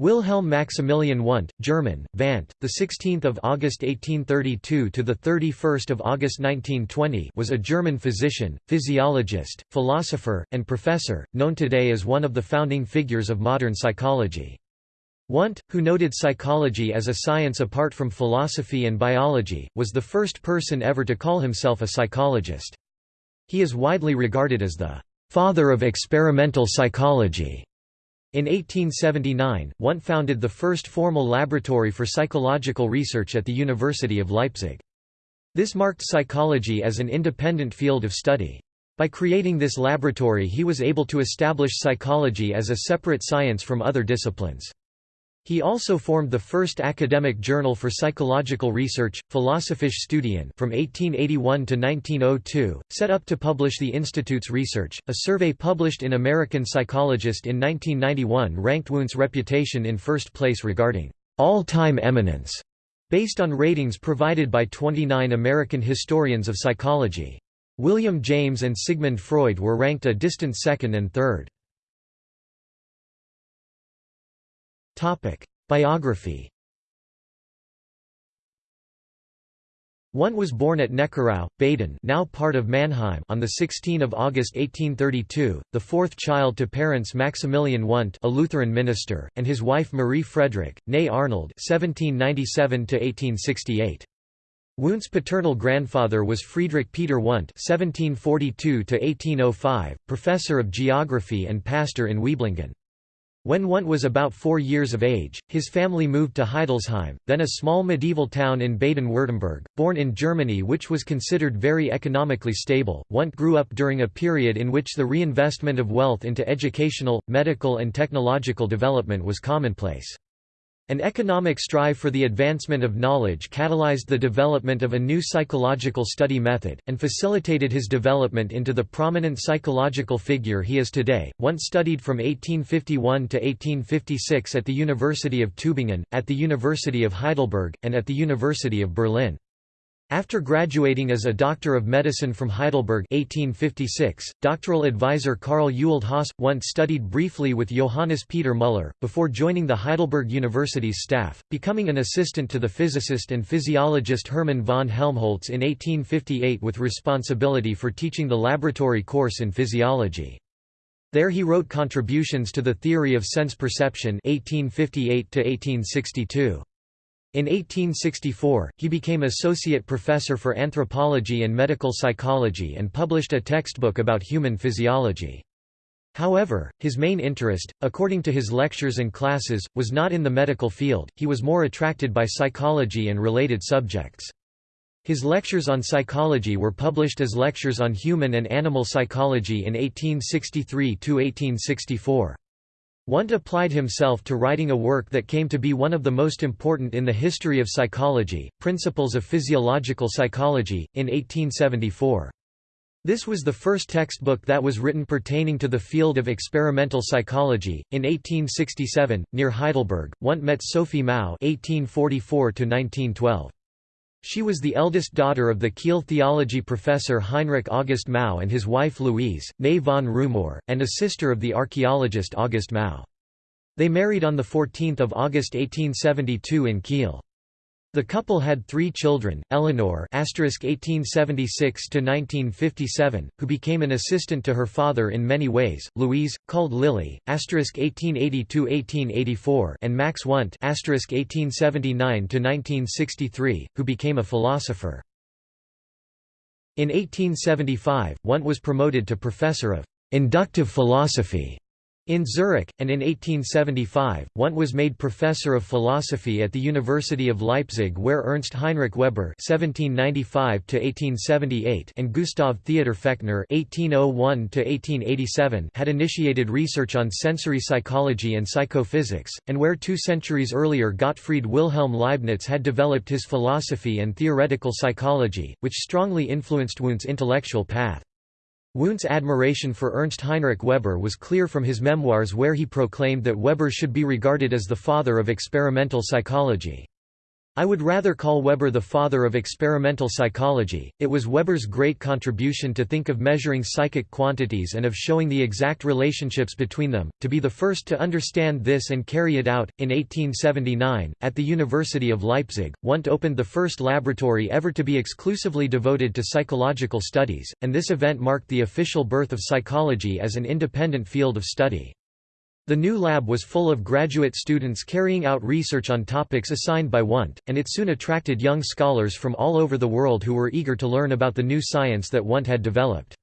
Wilhelm Maximilian Wundt, German, Vandt, the 16th of August 1832 to the 31st of August 1920, was a German physician, physiologist, philosopher, and professor, known today as one of the founding figures of modern psychology. Wundt, who noted psychology as a science apart from philosophy and biology, was the first person ever to call himself a psychologist. He is widely regarded as the father of experimental psychology. In 1879, Wundt founded the first formal laboratory for psychological research at the University of Leipzig. This marked psychology as an independent field of study. By creating this laboratory he was able to establish psychology as a separate science from other disciplines. He also formed the first academic journal for psychological research, Philosophische Studien from 1881 to 1902, set up to publish the Institute's research. A survey published in American Psychologist in 1991 ranked Wundt's reputation in first place regarding all-time eminence, based on ratings provided by 29 American historians of psychology. William James and Sigmund Freud were ranked a distant second and third. Biography Wundt was born at Neckarau, Baden now part of Mannheim on 16 August 1832, the fourth child to parents Maximilian Wundt a Lutheran minister, and his wife Marie Frederick, née Arnold 1797 Wundt's paternal grandfather was Friedrich Peter Wundt (1742–1805), professor of geography and pastor in Wieblingen. When Wundt was about four years of age, his family moved to Heidelsheim, then a small medieval town in Baden-Württemberg. Born in Germany which was considered very economically stable, Wundt grew up during a period in which the reinvestment of wealth into educational, medical and technological development was commonplace. An economic strive for the advancement of knowledge catalyzed the development of a new psychological study method, and facilitated his development into the prominent psychological figure he is today. Wundt studied from 1851 to 1856 at the University of Tübingen, at the University of Heidelberg, and at the University of Berlin. After graduating as a Doctor of Medicine from Heidelberg 1856, doctoral advisor Karl Ewald Haas once studied briefly with Johannes Peter Müller, before joining the Heidelberg University's staff, becoming an assistant to the physicist and physiologist Hermann von Helmholtz in 1858 with responsibility for teaching the laboratory course in physiology. There he wrote contributions to the theory of sense perception 1858 -1862. In 1864, he became associate professor for anthropology and medical psychology and published a textbook about human physiology. However, his main interest, according to his lectures and classes, was not in the medical field, he was more attracted by psychology and related subjects. His lectures on psychology were published as lectures on human and animal psychology in 1863–1864. Wundt applied himself to writing a work that came to be one of the most important in the history of psychology, Principles of Physiological Psychology, in 1874. This was the first textbook that was written pertaining to the field of experimental psychology. In 1867, near Heidelberg, Wundt met Sophie Mau (1844–1912). She was the eldest daughter of the Kiel theology professor Heinrich August Mau and his wife Louise, née von Rumohr, and a sister of the archaeologist August Mau. They married on 14 August 1872 in Kiel. The couple had three children, Eleanor (1876–1957), who became an assistant to her father in many ways; Louise, called Lily (1882–1884), and Max Wundt (1879–1963), who became a philosopher. In 1875, Wundt was promoted to professor of inductive philosophy in Zurich, and in 1875, Wundt was made professor of philosophy at the University of Leipzig where Ernst Heinrich Weber (1795–1878) and Gustav Theodor Fechner (1801–1887) had initiated research on sensory psychology and psychophysics, and where two centuries earlier Gottfried Wilhelm Leibniz had developed his philosophy and theoretical psychology, which strongly influenced Wundt's intellectual path. Wundt's admiration for Ernst Heinrich Weber was clear from his memoirs where he proclaimed that Weber should be regarded as the father of experimental psychology. I would rather call Weber the father of experimental psychology. It was Weber's great contribution to think of measuring psychic quantities and of showing the exact relationships between them, to be the first to understand this and carry it out. In 1879, at the University of Leipzig, Wundt opened the first laboratory ever to be exclusively devoted to psychological studies, and this event marked the official birth of psychology as an independent field of study. The new lab was full of graduate students carrying out research on topics assigned by Wundt, and it soon attracted young scholars from all over the world who were eager to learn about the new science that Wundt had developed.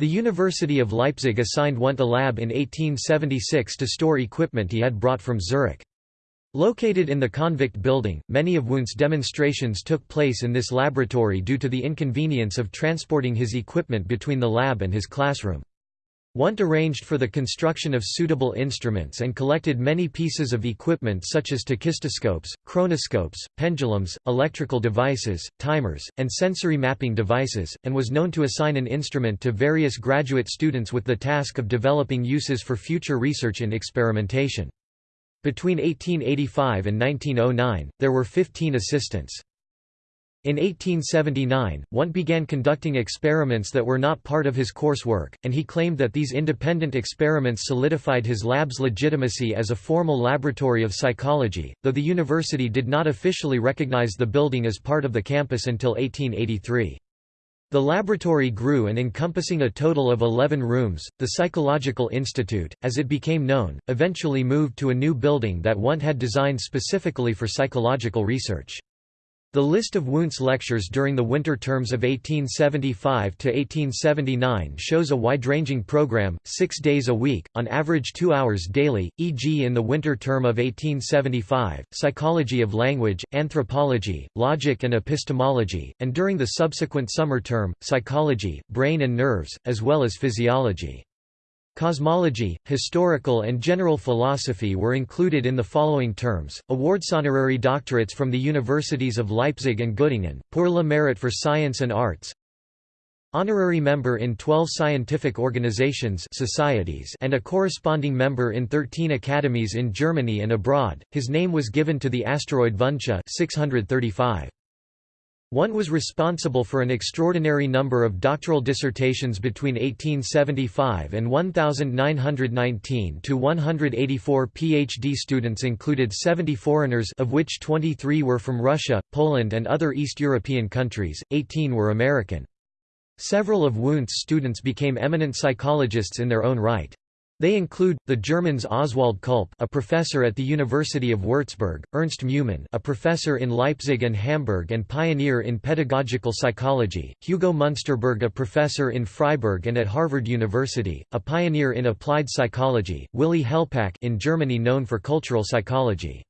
The University of Leipzig assigned Wundt a lab in 1876 to store equipment he had brought from Zurich. Located in the convict building, many of Wundt's demonstrations took place in this laboratory due to the inconvenience of transporting his equipment between the lab and his classroom. Wundt arranged for the construction of suitable instruments and collected many pieces of equipment such as tachistoscopes, chronoscopes, pendulums, electrical devices, timers, and sensory mapping devices, and was known to assign an instrument to various graduate students with the task of developing uses for future research and experimentation. Between 1885 and 1909, there were 15 assistants. In 1879, Wundt began conducting experiments that were not part of his coursework, and he claimed that these independent experiments solidified his lab's legitimacy as a formal laboratory of psychology, though the university did not officially recognize the building as part of the campus until 1883. The laboratory grew and encompassing a total of 11 rooms, the Psychological Institute, as it became known, eventually moved to a new building that Wundt had designed specifically for psychological research. The list of Wundt's lectures during the winter terms of 1875 to 1879 shows a wide-ranging program, six days a week, on average two hours daily, e.g. in the winter term of 1875, psychology of language, anthropology, logic and epistemology, and during the subsequent summer term, psychology, brain and nerves, as well as physiology. Cosmology, historical and general philosophy were included in the following terms, awards honorary doctorates from the universities of Leipzig and Göttingen, pour le mérite for science and arts, honorary member in 12 scientific organizations societies and a corresponding member in 13 academies in Germany and abroad. His name was given to the asteroid Vundtia 635. Wundt was responsible for an extraordinary number of doctoral dissertations between 1875 and 1919 to 184 PhD students included 70 foreigners of which 23 were from Russia, Poland and other East European countries, 18 were American. Several of Wundt's students became eminent psychologists in their own right. They include, the Germans Oswald Külpe a professor at the University of Würzburg, Ernst Meumann a professor in Leipzig and Hamburg and pioneer in pedagogical psychology, Hugo Munsterberg a professor in Freiburg and at Harvard University, a pioneer in applied psychology, Willy Hellpach in Germany known for cultural psychology.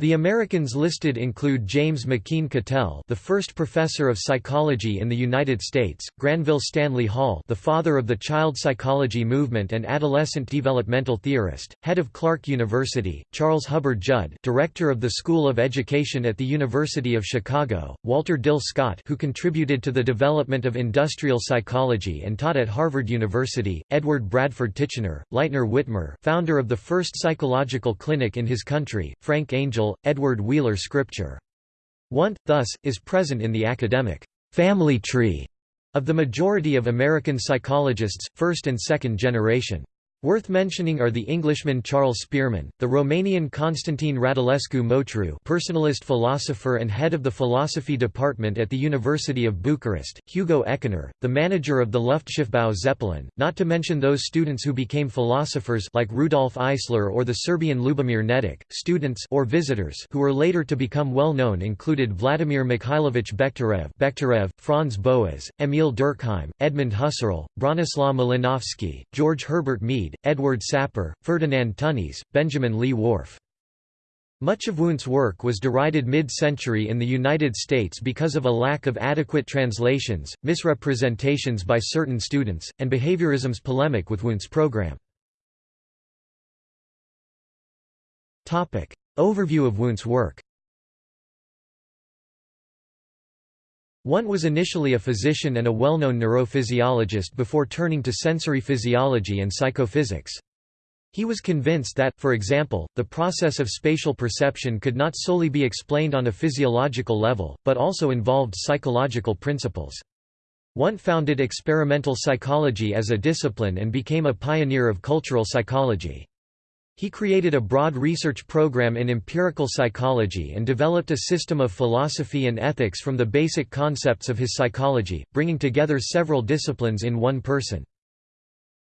The Americans listed include James McKeen Cattell, the first professor of psychology in the United States, Granville Stanley Hall, the father of the child psychology movement and adolescent developmental theorist, head of Clark University, Charles Hubbard Judd, director of the School of Education at the University of Chicago, Walter Dill Scott, who contributed to the development of industrial psychology and taught at Harvard University, Edward Bradford Titchener, Lightner Whitmer, founder of the first psychological clinic in his country, Frank Edward Wheeler Scripture. Wundt, thus, is present in the academic family tree of the majority of American psychologists, first and second generation. Worth mentioning are the Englishman Charles Spearman, the Romanian Constantin Radulescu Motru personalist philosopher and head of the philosophy department at the University of Bucharest, Hugo Eckener, the manager of the Luftschiffbau Zeppelin, not to mention those students who became philosophers like Rudolf Eisler or the Serbian Lubomir Nedic. Students or visitors who were later to become well known included Vladimir Mikhailovich Bekhterev, Bekhterev Franz Boas, Emil Durkheim, Edmund Husserl, Bronislaw Malinowski, George Herbert Mead, Edward Sapir, Ferdinand Tönnies, Benjamin Lee Whorf. Much of Wundt's work was derided mid-century in the United States because of a lack of adequate translations, misrepresentations by certain students, and behaviorism's polemic with Wundt's program. Overview of Wundt's work Wundt was initially a physician and a well-known neurophysiologist before turning to sensory physiology and psychophysics. He was convinced that, for example, the process of spatial perception could not solely be explained on a physiological level, but also involved psychological principles. Wundt founded experimental psychology as a discipline and became a pioneer of cultural psychology. He created a broad research program in empirical psychology and developed a system of philosophy and ethics from the basic concepts of his psychology, bringing together several disciplines in one person.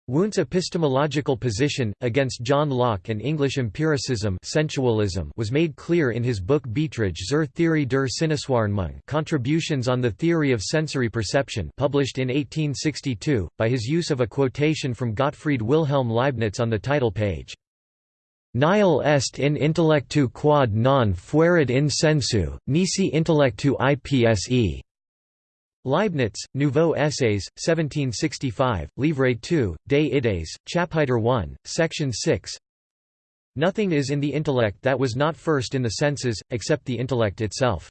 Wundt's epistemological position, against John Locke and English empiricism sensualism was made clear in his book Beiträge zur Theorie der Sinneswahrnehmung Contributions on the Theory of Sensory Perception published in 1862, by his use of a quotation from Gottfried Wilhelm Leibniz on the title page. Nihil est in intellectu quod non fuerit in sensu, nisi intellectu ipse. Leibniz, Nouveaux Essays, 1765, Livre 2, Des Idées, Chapitre 1, Section 6 Nothing is in the intellect that was not first in the senses, except the intellect itself.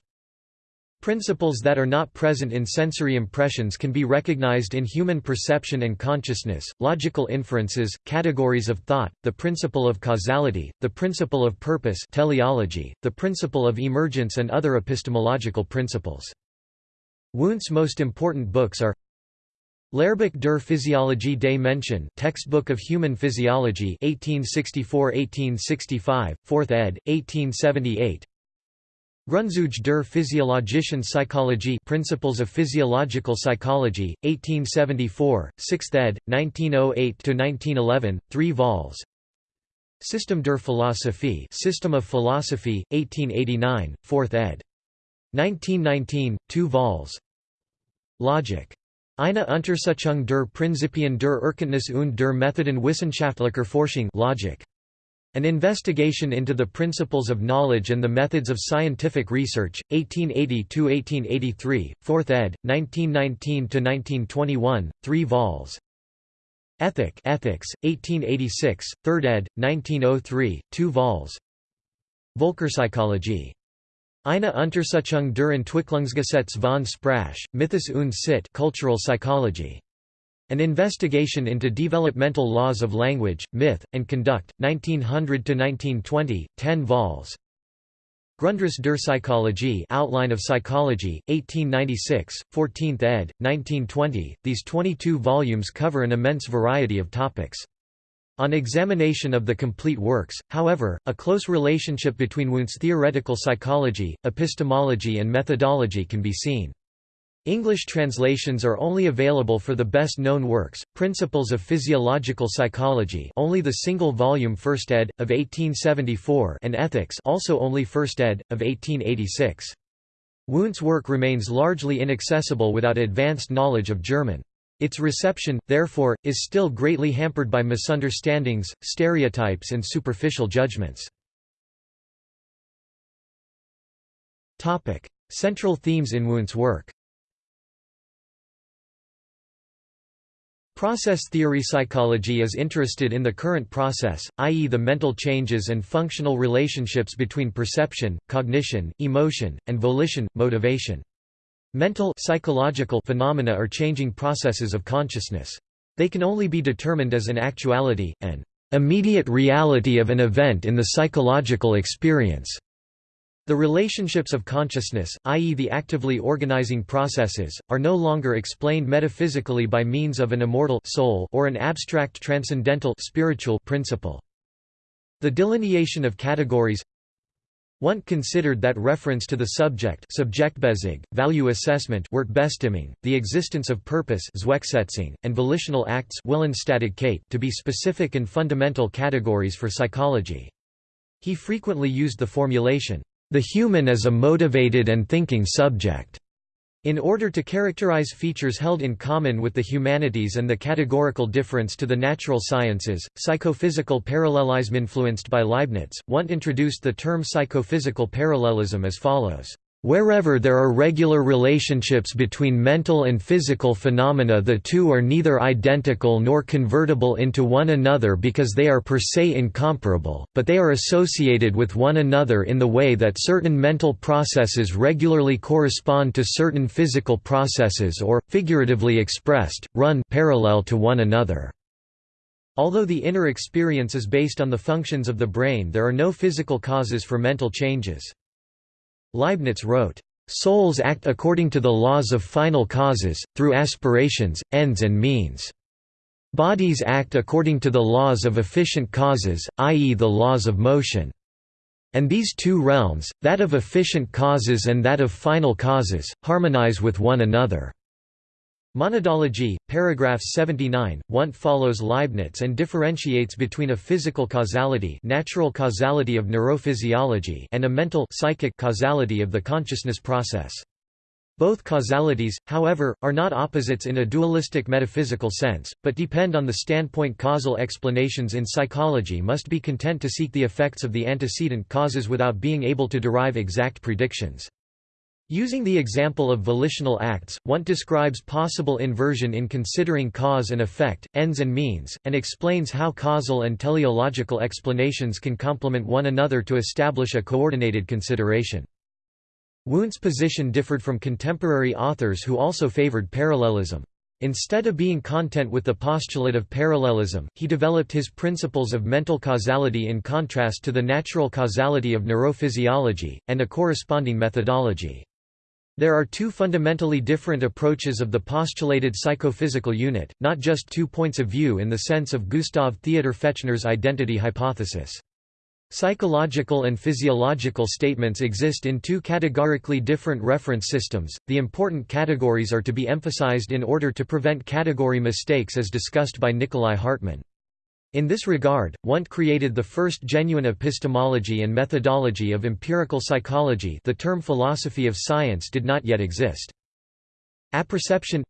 Principles that are not present in sensory impressions can be recognized in human perception and consciousness, logical inferences, categories of thought, the principle of causality, the principle of purpose teleology, the principle of emergence and other epistemological principles. Wundt's most important books are Lehrbuch der Physiologie des Menschen Textbook of Human Physiology 1864–1865, 4th ed., 1878 Grundzüge der physiologischen Psychologie Principles of Physiological Psychology, 1874, 6th ed., 1908–1911, 3 vols. System der Philosophie System of Philosophy, 1889, 4th ed. 1919, 2 vols. Logic. Eine Untersuchung der Prinzipien der Erkenntnis und der Methoden wissenschaftlicher Forschung Logic. An Investigation into the Principles of Knowledge and the Methods of Scientific Research, 1880–1883, 4th ed., 1919–1921, 3 vols. Ethic Ethics, 1886, 3rd ed., 1903, 2 vols. Völkerpsychologie. Eine Untersuchung der Entwicklungsgesetz von Sprache, Mythos und Sitte Cultural Psychology. An Investigation into Developmental Laws of Language, Myth, and Conduct, 1900–1920, 10 vols. Grundriss der Psychologie Outline of Psychology, 1896, 14th ed., 1920. These 22 volumes cover an immense variety of topics. On examination of the complete works, however, a close relationship between Wundt's theoretical psychology, epistemology and methodology can be seen. English translations are only available for the best-known works, Principles of Physiological Psychology only the single volume First ed., of 1874 and Ethics also only First ed., of 1886. Wundt's work remains largely inaccessible without advanced knowledge of German. Its reception, therefore, is still greatly hampered by misunderstandings, stereotypes and superficial judgments. Central themes in Wundt's work Process theory psychology is interested in the current process, i.e. the mental changes and functional relationships between perception, cognition, emotion, and volition, motivation. Mental psychological phenomena are changing processes of consciousness. They can only be determined as an actuality, an immediate reality of an event in the psychological experience. The relationships of consciousness, i.e. the actively organizing processes, are no longer explained metaphysically by means of an immortal soul or an abstract transcendental spiritual principle. The delineation of categories Wundt considered that reference to the subject value assessment the existence of purpose and volitional acts to be specific and fundamental categories for psychology. He frequently used the formulation, the human is a motivated and thinking subject. In order to characterize features held in common with the humanities and the categorical difference to the natural sciences, psychophysical parallelism influenced by Leibniz, Wundt introduced the term psychophysical parallelism as follows. Wherever there are regular relationships between mental and physical phenomena the two are neither identical nor convertible into one another because they are per se incomparable, but they are associated with one another in the way that certain mental processes regularly correspond to certain physical processes or, figuratively expressed, run parallel to one another. Although the inner experience is based on the functions of the brain there are no physical causes for mental changes. Leibniz wrote, "...souls act according to the laws of final causes, through aspirations, ends and means. Bodies act according to the laws of efficient causes, i.e. the laws of motion. And these two realms, that of efficient causes and that of final causes, harmonize with one another." Monadology, paragraph 79, Wundt follows Leibniz and differentiates between a physical causality natural causality of neurophysiology and a mental psychic causality of the consciousness process. Both causalities, however, are not opposites in a dualistic metaphysical sense, but depend on the standpoint causal explanations in psychology must be content to seek the effects of the antecedent causes without being able to derive exact predictions. Using the example of volitional acts, Wundt describes possible inversion in considering cause and effect, ends and means, and explains how causal and teleological explanations can complement one another to establish a coordinated consideration. Wundt's position differed from contemporary authors who also favored parallelism. Instead of being content with the postulate of parallelism, he developed his principles of mental causality in contrast to the natural causality of neurophysiology, and a corresponding methodology. There are two fundamentally different approaches of the postulated psychophysical unit, not just two points of view in the sense of Gustav Theodor Fechner's identity hypothesis. Psychological and physiological statements exist in two categorically different reference systems. The important categories are to be emphasized in order to prevent category mistakes as discussed by Nikolai Hartmann. In this regard, Wundt created the first genuine epistemology and methodology of empirical psychology the term philosophy of science did not yet exist. Apperception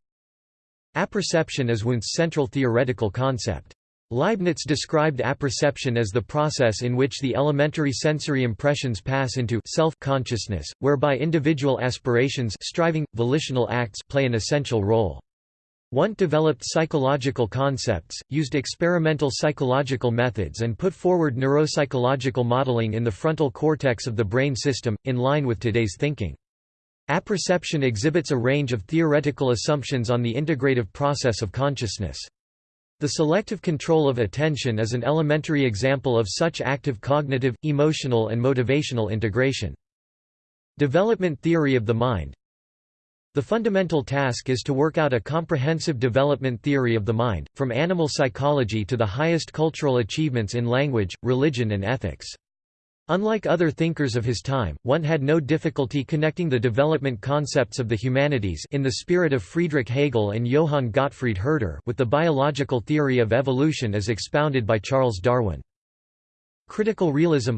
Apperception is Wundt's central theoretical concept. Leibniz described apperception as the process in which the elementary sensory impressions pass into self-consciousness, whereby individual aspirations striving, volitional acts play an essential role. Wundt developed psychological concepts, used experimental psychological methods and put forward neuropsychological modeling in the frontal cortex of the brain system, in line with today's thinking. Apperception exhibits a range of theoretical assumptions on the integrative process of consciousness. The selective control of attention is an elementary example of such active cognitive, emotional and motivational integration. Development theory of the mind the fundamental task is to work out a comprehensive development theory of the mind, from animal psychology to the highest cultural achievements in language, religion and ethics. Unlike other thinkers of his time, Wundt had no difficulty connecting the development concepts of the humanities in the spirit of Friedrich Hegel and Johann Gottfried Herder with the biological theory of evolution as expounded by Charles Darwin. Critical realism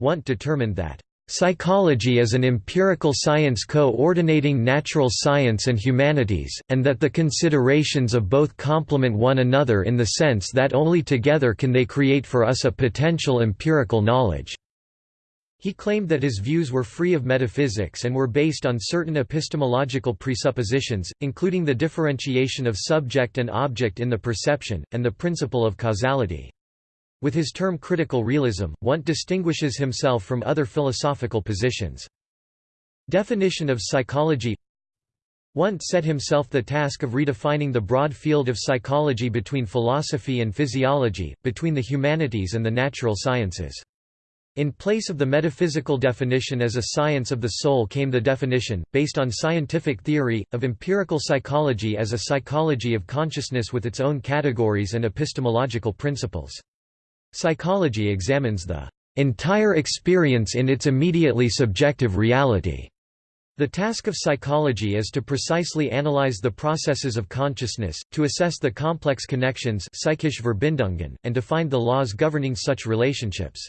Wundt determined that Psychology is an empirical science coordinating natural science and humanities, and that the considerations of both complement one another in the sense that only together can they create for us a potential empirical knowledge. He claimed that his views were free of metaphysics and were based on certain epistemological presuppositions, including the differentiation of subject and object in the perception, and the principle of causality. With his term critical realism, Wundt distinguishes himself from other philosophical positions. Definition of psychology Wundt set himself the task of redefining the broad field of psychology between philosophy and physiology, between the humanities and the natural sciences. In place of the metaphysical definition as a science of the soul came the definition, based on scientific theory, of empirical psychology as a psychology of consciousness with its own categories and epistemological principles. Psychology examines the entire experience in its immediately subjective reality. The task of psychology is to precisely analyze the processes of consciousness, to assess the complex connections and to find the laws governing such relationships.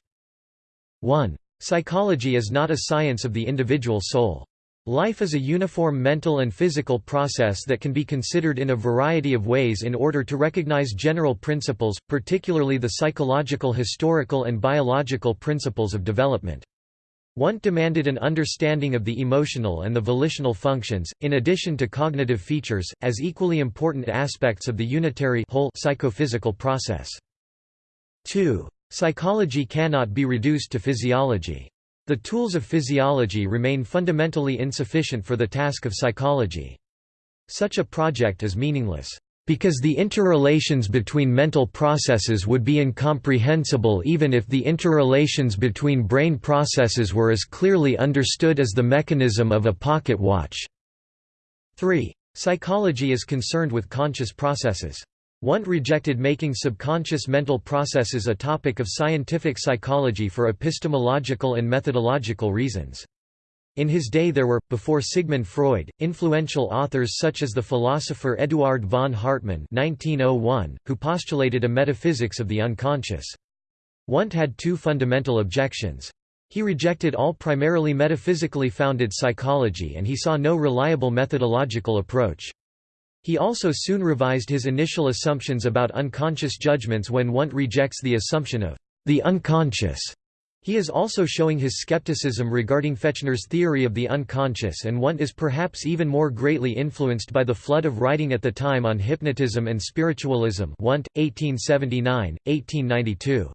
1. Psychology is not a science of the individual soul. Life is a uniform mental and physical process that can be considered in a variety of ways in order to recognize general principles, particularly the psychological historical and biological principles of development. Wundt demanded an understanding of the emotional and the volitional functions, in addition to cognitive features, as equally important aspects of the unitary whole psychophysical process. 2. Psychology cannot be reduced to physiology. The tools of physiology remain fundamentally insufficient for the task of psychology. Such a project is meaningless. because the interrelations between mental processes would be incomprehensible even if the interrelations between brain processes were as clearly understood as the mechanism of a pocket watch. 3. Psychology is concerned with conscious processes. Wundt rejected making subconscious mental processes a topic of scientific psychology for epistemological and methodological reasons. In his day there were, before Sigmund Freud, influential authors such as the philosopher Eduard von Hartmann 1901, who postulated a metaphysics of the unconscious. Wundt had two fundamental objections. He rejected all primarily metaphysically founded psychology and he saw no reliable methodological approach. He also soon revised his initial assumptions about unconscious judgments when Wundt rejects the assumption of the unconscious he is also showing his skepticism regarding Fechner's theory of the unconscious and Wundt is perhaps even more greatly influenced by the flood of writing at the time on hypnotism and spiritualism Wundt, 1879, 1892.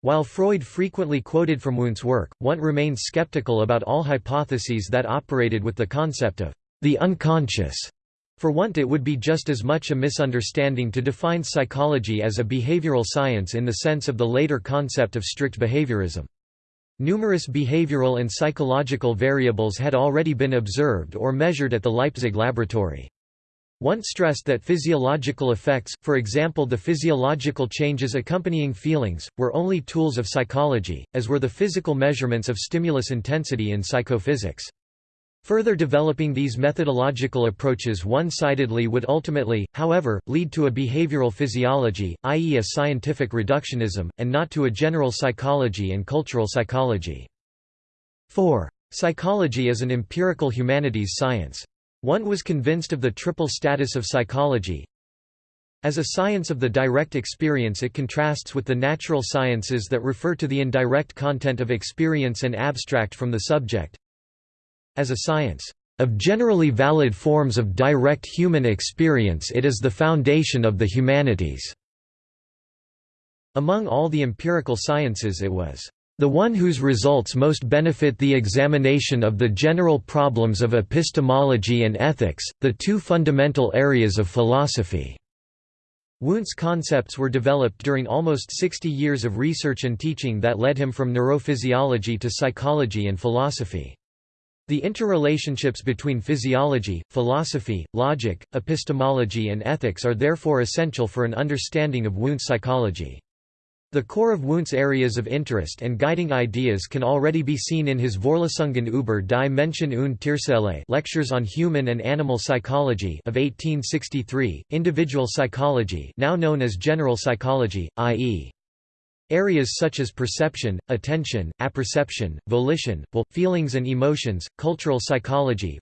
While Freud frequently quoted from Wundt's work, Wundt remained skeptical about all hypotheses that operated with the concept of the unconscious. For Wundt it would be just as much a misunderstanding to define psychology as a behavioral science in the sense of the later concept of strict behaviorism. Numerous behavioral and psychological variables had already been observed or measured at the Leipzig laboratory. Wundt stressed that physiological effects, for example the physiological changes accompanying feelings, were only tools of psychology, as were the physical measurements of stimulus intensity in psychophysics. Further developing these methodological approaches one-sidedly would ultimately, however, lead to a behavioral physiology, i.e. a scientific reductionism, and not to a general psychology and cultural psychology. 4. Psychology is an empirical humanities science. Wundt was convinced of the triple status of psychology. As a science of the direct experience it contrasts with the natural sciences that refer to the indirect content of experience and abstract from the subject, as a science of generally valid forms of direct human experience it is the foundation of the humanities." Among all the empirical sciences it was the one whose results most benefit the examination of the general problems of epistemology and ethics, the two fundamental areas of philosophy." Wundt's concepts were developed during almost 60 years of research and teaching that led him from neurophysiology to psychology and philosophy. The interrelationships between physiology, philosophy, logic, epistemology and ethics are therefore essential for an understanding of Wundt's psychology. The core of Wundt's areas of interest and guiding ideas can already be seen in his Vorlesungen über die Menschen und Tierseele Lectures on Human and Animal Psychology of 1863, Individual Psychology now known as General Psychology, i.e. Areas such as perception, attention, apperception, volition, will, feelings and emotions, cultural psychology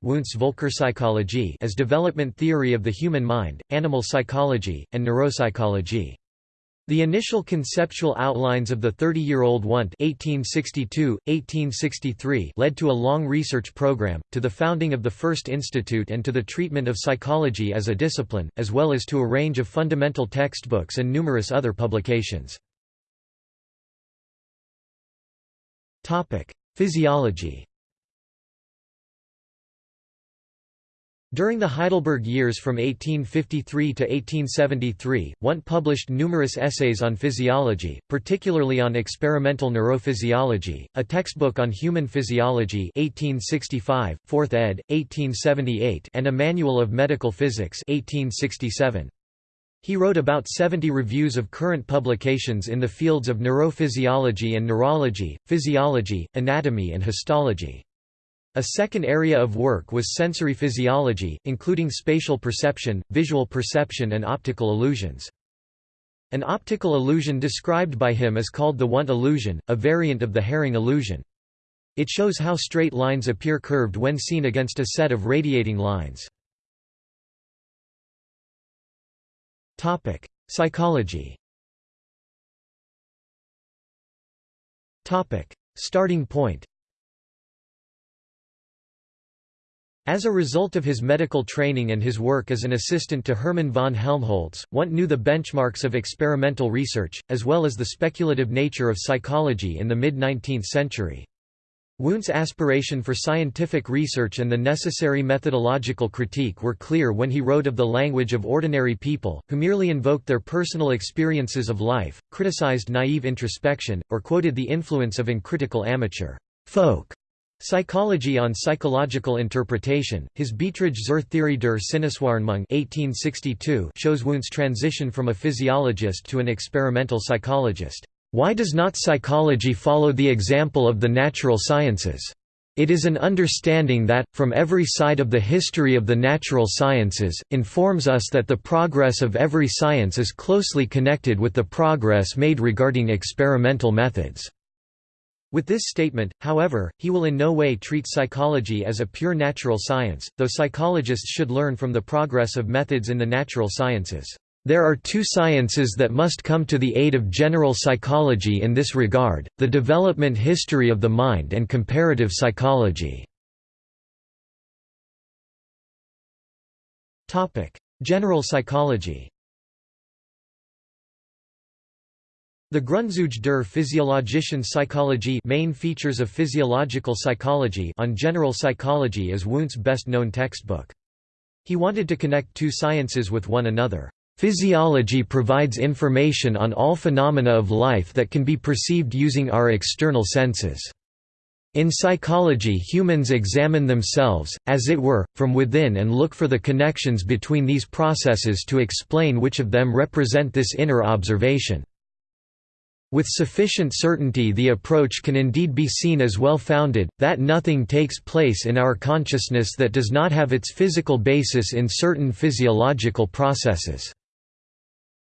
as development theory of the human mind, animal psychology, and neuropsychology. The initial conceptual outlines of the 30-year-old Wundt 1862, led to a long research program, to the founding of the first institute and to the treatment of psychology as a discipline, as well as to a range of fundamental textbooks and numerous other publications. Topic: Physiology. During the Heidelberg years from 1853 to 1873, Wundt published numerous essays on physiology, particularly on experimental neurophysiology, a textbook on human physiology 1865, 4th ed., 1878 and a manual of medical physics 1867. He wrote about 70 reviews of current publications in the fields of neurophysiology and neurology, physiology, anatomy and histology. A second area of work was sensory physiology, including spatial perception, visual perception and optical illusions. An optical illusion described by him is called the Wundt illusion, a variant of the Hering illusion. It shows how straight lines appear curved when seen against a set of radiating lines. Topic: Psychology. Topic: Starting point. As a result of his medical training and his work as an assistant to Hermann von Helmholtz, Wundt knew the benchmarks of experimental research, as well as the speculative nature of psychology in the mid-19th century. Wundt's aspiration for scientific research and the necessary methodological critique were clear when he wrote of the language of ordinary people, who merely invoked their personal experiences of life, criticized naive introspection, or quoted the influence of uncritical amateur folk Psychology on psychological interpretation, his Beiträge zur Theorie der Sinneswahrnehmung 1862 shows Wundt's transition from a physiologist to an experimental psychologist. Why does not psychology follow the example of the natural sciences? It is an understanding that, from every side of the history of the natural sciences, informs us that the progress of every science is closely connected with the progress made regarding experimental methods. With this statement, however, he will in no way treat psychology as a pure natural science, though psychologists should learn from the progress of methods in the natural sciences. There are two sciences that must come to the aid of general psychology in this regard, the development history of the mind and comparative psychology. General psychology The Grundzüge der physiologischen Psychologie main features of physiological psychology on general psychology is Wundt's best-known textbook. He wanted to connect two sciences with one another. Physiology provides information on all phenomena of life that can be perceived using our external senses. In psychology humans examine themselves, as it were, from within and look for the connections between these processes to explain which of them represent this inner observation. With sufficient certainty the approach can indeed be seen as well-founded, that nothing takes place in our consciousness that does not have its physical basis in certain physiological processes.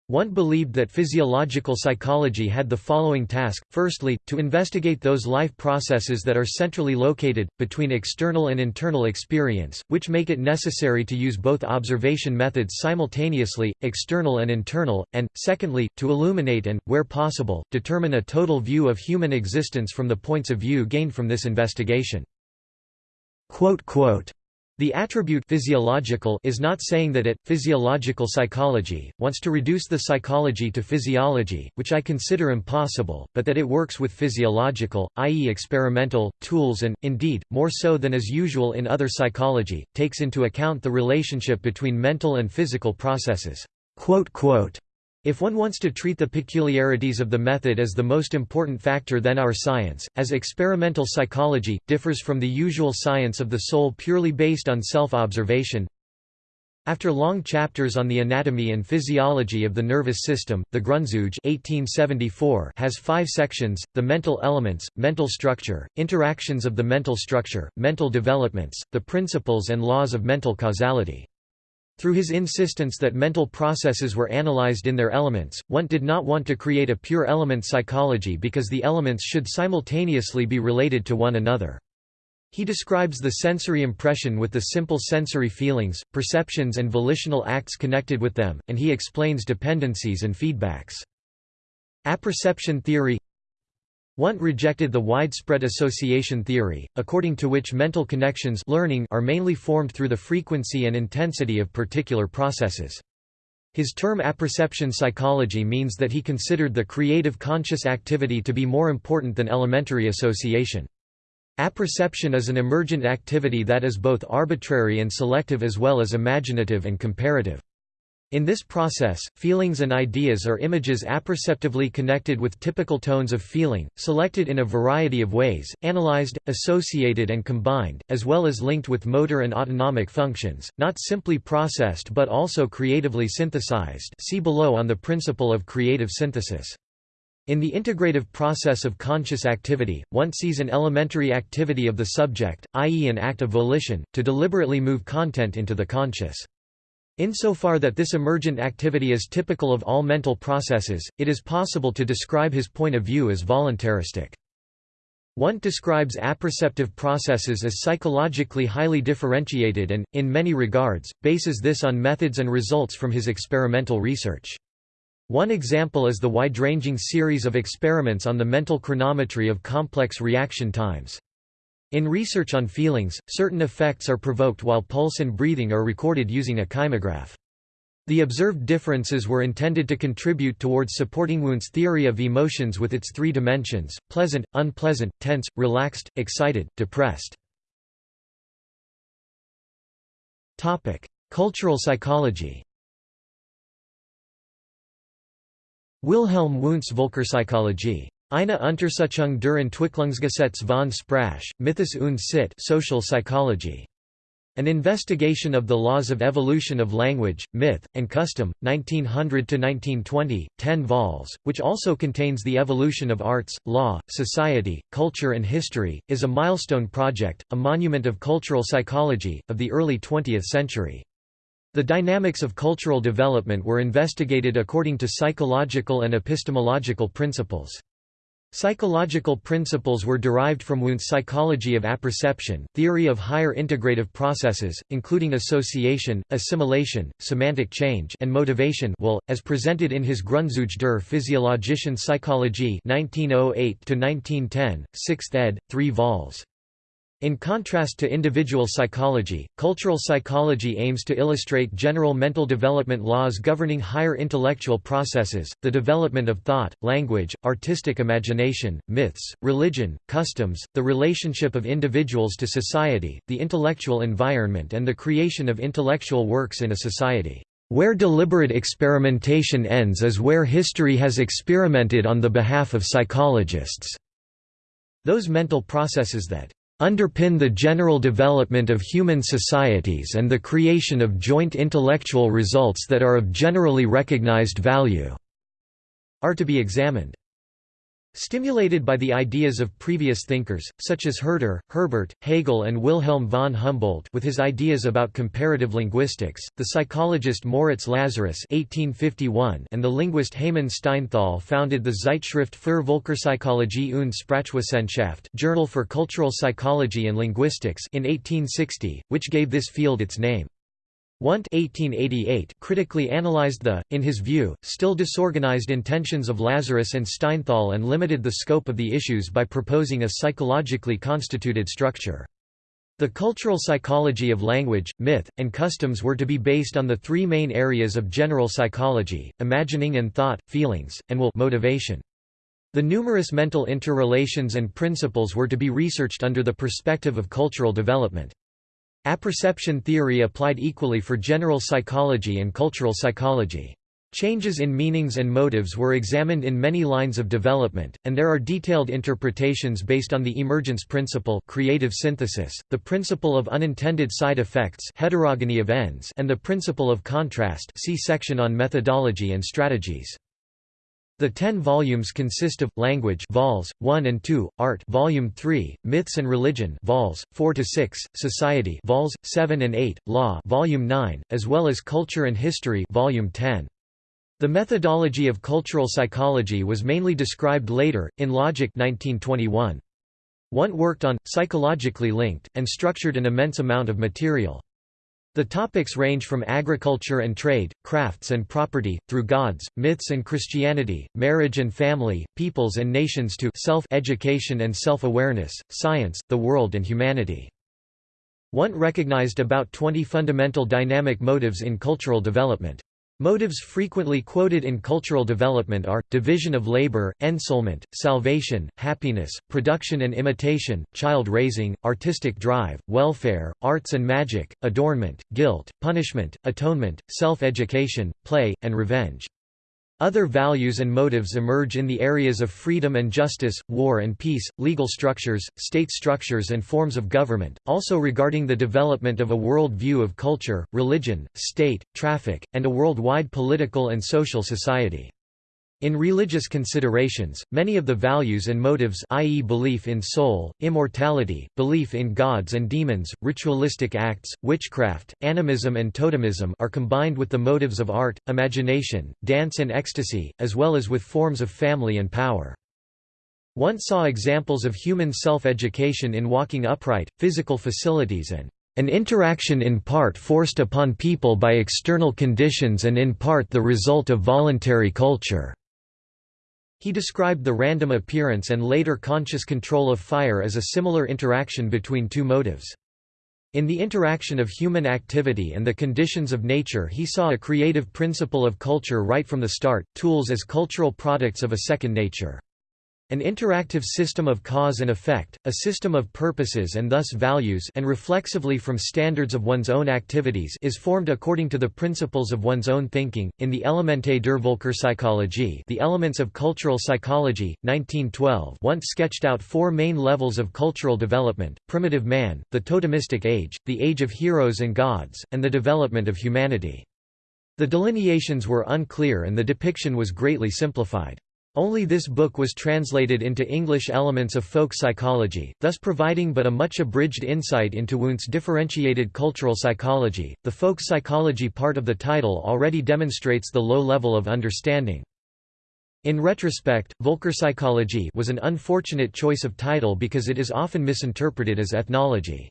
Wundt believed that physiological psychology had the following task, firstly, to investigate those life processes that are centrally located, between external and internal experience, which make it necessary to use both observation methods simultaneously, external and internal, and, secondly, to illuminate and, where possible, determine a total view of human existence from the points of view gained from this investigation. The attribute physiological is not saying that it, physiological psychology, wants to reduce the psychology to physiology, which I consider impossible, but that it works with physiological, i.e. experimental, tools and, indeed, more so than is usual in other psychology, takes into account the relationship between mental and physical processes. If one wants to treat the peculiarities of the method as the most important factor then our science, as experimental psychology, differs from the usual science of the soul purely based on self-observation. After long chapters on the anatomy and physiology of the nervous system, the Grundzüge 1874 has five sections, the mental elements, mental structure, interactions of the mental structure, mental developments, the principles and laws of mental causality. Through his insistence that mental processes were analyzed in their elements, Wundt did not want to create a pure element psychology because the elements should simultaneously be related to one another. He describes the sensory impression with the simple sensory feelings, perceptions and volitional acts connected with them, and he explains dependencies and feedbacks. Apperception theory Wundt rejected the widespread association theory, according to which mental connections learning are mainly formed through the frequency and intensity of particular processes. His term apperception psychology means that he considered the creative conscious activity to be more important than elementary association. Apperception is an emergent activity that is both arbitrary and selective as well as imaginative and comparative. In this process, feelings and ideas are images apperceptively connected with typical tones of feeling, selected in a variety of ways, analyzed, associated and combined, as well as linked with motor and autonomic functions, not simply processed but also creatively synthesized see below on the principle of creative synthesis. In the integrative process of conscious activity, one sees an elementary activity of the subject, i.e. an act of volition, to deliberately move content into the conscious. Insofar that this emergent activity is typical of all mental processes, it is possible to describe his point of view as voluntaristic. Wundt describes apperceptive processes as psychologically highly differentiated and, in many regards, bases this on methods and results from his experimental research. One example is the wide-ranging series of experiments on the mental chronometry of complex reaction times. In research on feelings, certain effects are provoked while pulse and breathing are recorded using a kymograph. The observed differences were intended to contribute towards supporting Wundt's theory of emotions with its three dimensions, pleasant, unpleasant, tense, relaxed, excited, depressed. Cultural psychology Wilhelm Wundt's Völkerpsychologie. Eine Untersuchung der Entwicklungsgesetz von Sprache, Mythos und Sitte social psychology. An Investigation of the Laws of Evolution of Language, Myth, and Custom, 1900–1920, 10 vols, which also contains the evolution of arts, law, society, culture and history, is a milestone project, a monument of cultural psychology, of the early 20th century. The dynamics of cultural development were investigated according to psychological and epistemological principles. Psychological principles were derived from Wundt's psychology of apperception, theory of higher integrative processes, including association, assimilation, semantic change and motivation will, as presented in his Grundzüge der physiologischen Psychologie 1908–1910, 6th ed., 3 vols. In contrast to individual psychology, cultural psychology aims to illustrate general mental development laws governing higher intellectual processes, the development of thought, language, artistic imagination, myths, religion, customs, the relationship of individuals to society, the intellectual environment and the creation of intellectual works in a society. Where deliberate experimentation ends is where history has experimented on the behalf of psychologists. Those mental processes that underpin the general development of human societies and the creation of joint intellectual results that are of generally recognized value", are to be examined. Stimulated by the ideas of previous thinkers, such as Herder, Herbart, Hegel and Wilhelm von Humboldt with his ideas about comparative linguistics, the psychologist Moritz Lazarus 1851 and the linguist Heymann Steinthal founded the Zeitschrift für Völkerpsychologie und Sprachwissenschaft Journal for Cultural Psychology and Linguistics in 1860, which gave this field its name. Wundt 1888 critically analyzed the, in his view, still disorganized intentions of Lazarus and Steinthal and limited the scope of the issues by proposing a psychologically constituted structure. The cultural psychology of language, myth, and customs were to be based on the three main areas of general psychology, imagining and thought, feelings, and will motivation. The numerous mental interrelations and principles were to be researched under the perspective of cultural development. Apperception theory applied equally for general psychology and cultural psychology. Changes in meanings and motives were examined in many lines of development, and there are detailed interpretations based on the emergence principle creative synthesis, the principle of unintended side effects heterogeny of ends and the principle of contrast see section on methodology and strategies. The ten volumes consist of Language, vols. 1 and 2, Art, volume 3, Myths and Religion, vols. 4 to 6, Society, vols. 7 and 8, Law, volume 9, as well as Culture and History, volume 10. The methodology of cultural psychology was mainly described later in Logic 1921. Wundt worked on psychologically linked and structured an immense amount of material. The topics range from agriculture and trade, crafts and property, through gods, myths and Christianity, marriage and family, peoples and nations to self-education and self-awareness, science, the world and humanity. Wundt recognized about 20 fundamental dynamic motives in cultural development. Motives frequently quoted in cultural development are, division of labor, ensoulment, salvation, happiness, production and imitation, child raising, artistic drive, welfare, arts and magic, adornment, guilt, punishment, atonement, self-education, play, and revenge. Other values and motives emerge in the areas of freedom and justice, war and peace, legal structures, state structures and forms of government, also regarding the development of a world view of culture, religion, state, traffic, and a worldwide political and social society. In religious considerations, many of the values and motives i.e. belief in soul, immortality, belief in gods and demons, ritualistic acts, witchcraft, animism and totemism are combined with the motives of art, imagination, dance and ecstasy, as well as with forms of family and power. One saw examples of human self-education in walking upright, physical facilities and an interaction in part forced upon people by external conditions and in part the result of voluntary culture. He described the random appearance and later conscious control of fire as a similar interaction between two motives. In the interaction of human activity and the conditions of nature he saw a creative principle of culture right from the start, tools as cultural products of a second nature. An interactive system of cause and effect, a system of purposes and thus values and reflexively from standards of one's own activities is formed according to the principles of one's own thinking. In the Elemente der Völkerpsychologie The Elements of Cultural Psychology, 1912 Wundt sketched out four main levels of cultural development, primitive man, the totemistic age, the age of heroes and gods, and the development of humanity. The delineations were unclear and the depiction was greatly simplified. Only this book was translated into English elements of folk psychology, thus providing but a much abridged insight into Wundt's differentiated cultural psychology. The folk psychology part of the title already demonstrates the low level of understanding. In retrospect, Völkerpsychologie was an unfortunate choice of title because it is often misinterpreted as ethnology.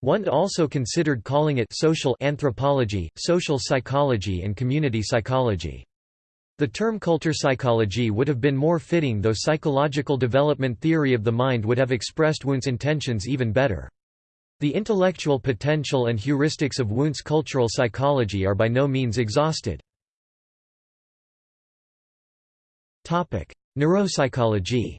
Wundt also considered calling it social anthropology, social psychology and community psychology. The term culture psychology would have been more fitting though psychological development theory of the mind would have expressed Wundt's intentions even better. The intellectual potential and heuristics of Wundt's cultural psychology are by no means exhausted. Neuropsychology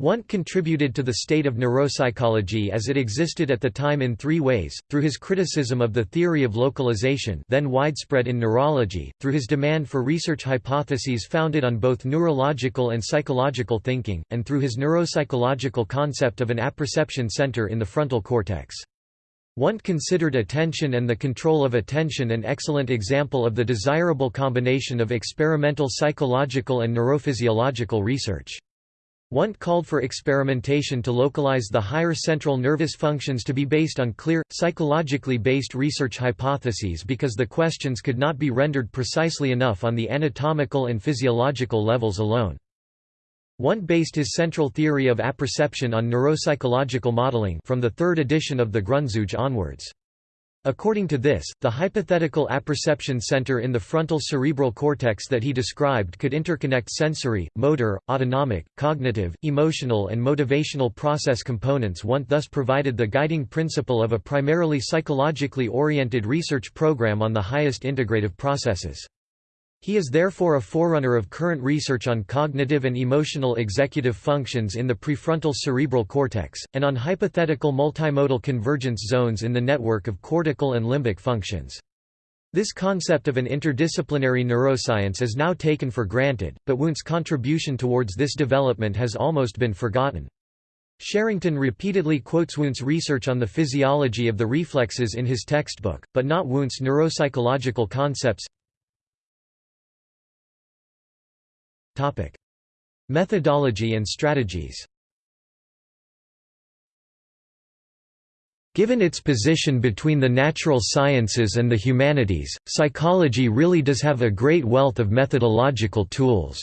Wundt contributed to the state of neuropsychology as it existed at the time in three ways, through his criticism of the theory of localization then widespread in neurology, through his demand for research hypotheses founded on both neurological and psychological thinking, and through his neuropsychological concept of an apperception center in the frontal cortex. Wundt considered attention and the control of attention an excellent example of the desirable combination of experimental psychological and neurophysiological research. Wundt called for experimentation to localize the higher central nervous functions to be based on clear, psychologically based research hypotheses because the questions could not be rendered precisely enough on the anatomical and physiological levels alone. Wundt based his central theory of apperception on neuropsychological modeling from the third edition of the Grundzüge onwards. According to this, the hypothetical apperception center in the frontal cerebral cortex that he described could interconnect sensory, motor, autonomic, cognitive, emotional and motivational process components Wundt thus provided the guiding principle of a primarily psychologically oriented research program on the highest integrative processes. He is therefore a forerunner of current research on cognitive and emotional executive functions in the prefrontal cerebral cortex, and on hypothetical multimodal convergence zones in the network of cortical and limbic functions. This concept of an interdisciplinary neuroscience is now taken for granted, but Wundt's contribution towards this development has almost been forgotten. Sherrington repeatedly quotes Wundt's research on the physiology of the reflexes in his textbook, but not Wundt's neuropsychological concepts. Methodology and strategies Given its position between the natural sciences and the humanities, psychology really does have a great wealth of methodological tools.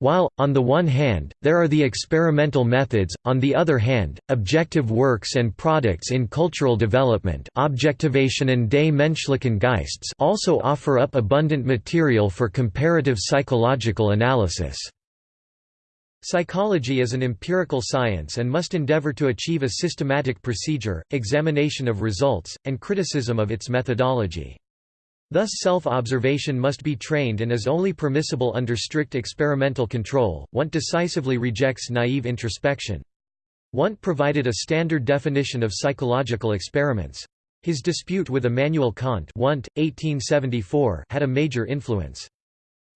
While, on the one hand, there are the experimental methods, on the other hand, objective works and products in cultural development Objektivation and des menschlichen Geists also offer up abundant material for comparative psychological analysis. Psychology is an empirical science and must endeavor to achieve a systematic procedure, examination of results, and criticism of its methodology. Thus self-observation must be trained and is only permissible under strict experimental control. Wundt decisively rejects naive introspection. Wundt provided a standard definition of psychological experiments. His dispute with Immanuel Kant Wundt, 1874 had a major influence.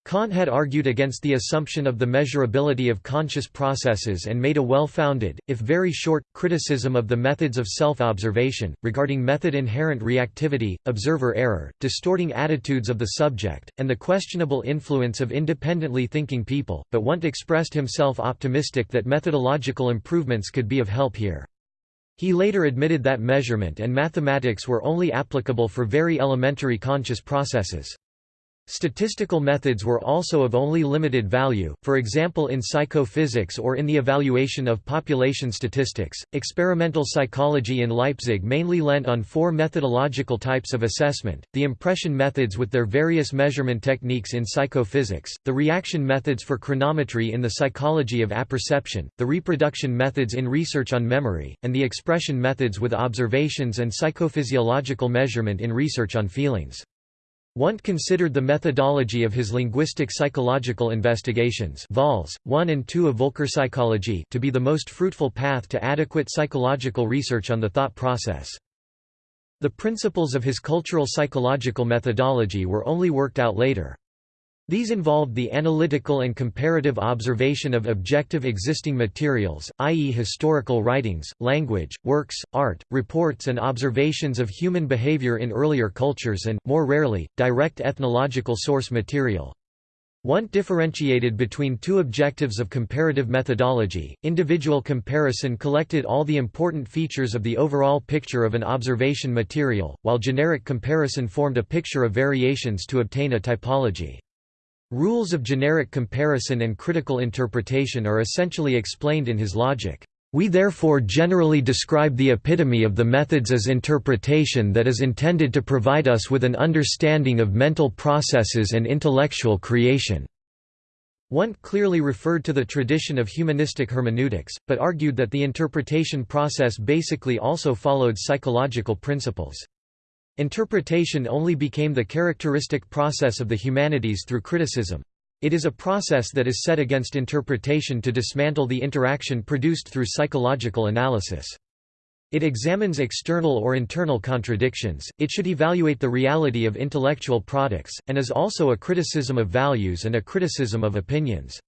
Kant had argued against the assumption of the measurability of conscious processes and made a well-founded, if very short, criticism of the methods of self-observation, regarding method inherent reactivity, observer error, distorting attitudes of the subject, and the questionable influence of independently thinking people, but Wundt expressed himself optimistic that methodological improvements could be of help here. He later admitted that measurement and mathematics were only applicable for very elementary conscious processes. Statistical methods were also of only limited value, for example in psychophysics or in the evaluation of population statistics. Experimental psychology in Leipzig mainly lent on four methodological types of assessment the impression methods with their various measurement techniques in psychophysics, the reaction methods for chronometry in the psychology of apperception, the reproduction methods in research on memory, and the expression methods with observations and psychophysiological measurement in research on feelings. Wundt considered the methodology of his linguistic psychological investigations Vols. 1 and 2 of Völkerpsychologie to be the most fruitful path to adequate psychological research on the thought process. The principles of his cultural psychological methodology were only worked out later. These involved the analytical and comparative observation of objective existing materials, i.e. historical writings, language, works, art, reports and observations of human behavior in earlier cultures and, more rarely, direct ethnological source material. Wundt differentiated between two objectives of comparative methodology. Individual comparison collected all the important features of the overall picture of an observation material, while generic comparison formed a picture of variations to obtain a typology. Rules of generic comparison and critical interpretation are essentially explained in his logic. We therefore generally describe the epitome of the methods as interpretation that is intended to provide us with an understanding of mental processes and intellectual creation. Wundt clearly referred to the tradition of humanistic hermeneutics, but argued that the interpretation process basically also followed psychological principles. Interpretation only became the characteristic process of the humanities through criticism. It is a process that is set against interpretation to dismantle the interaction produced through psychological analysis. It examines external or internal contradictions, it should evaluate the reality of intellectual products, and is also a criticism of values and a criticism of opinions.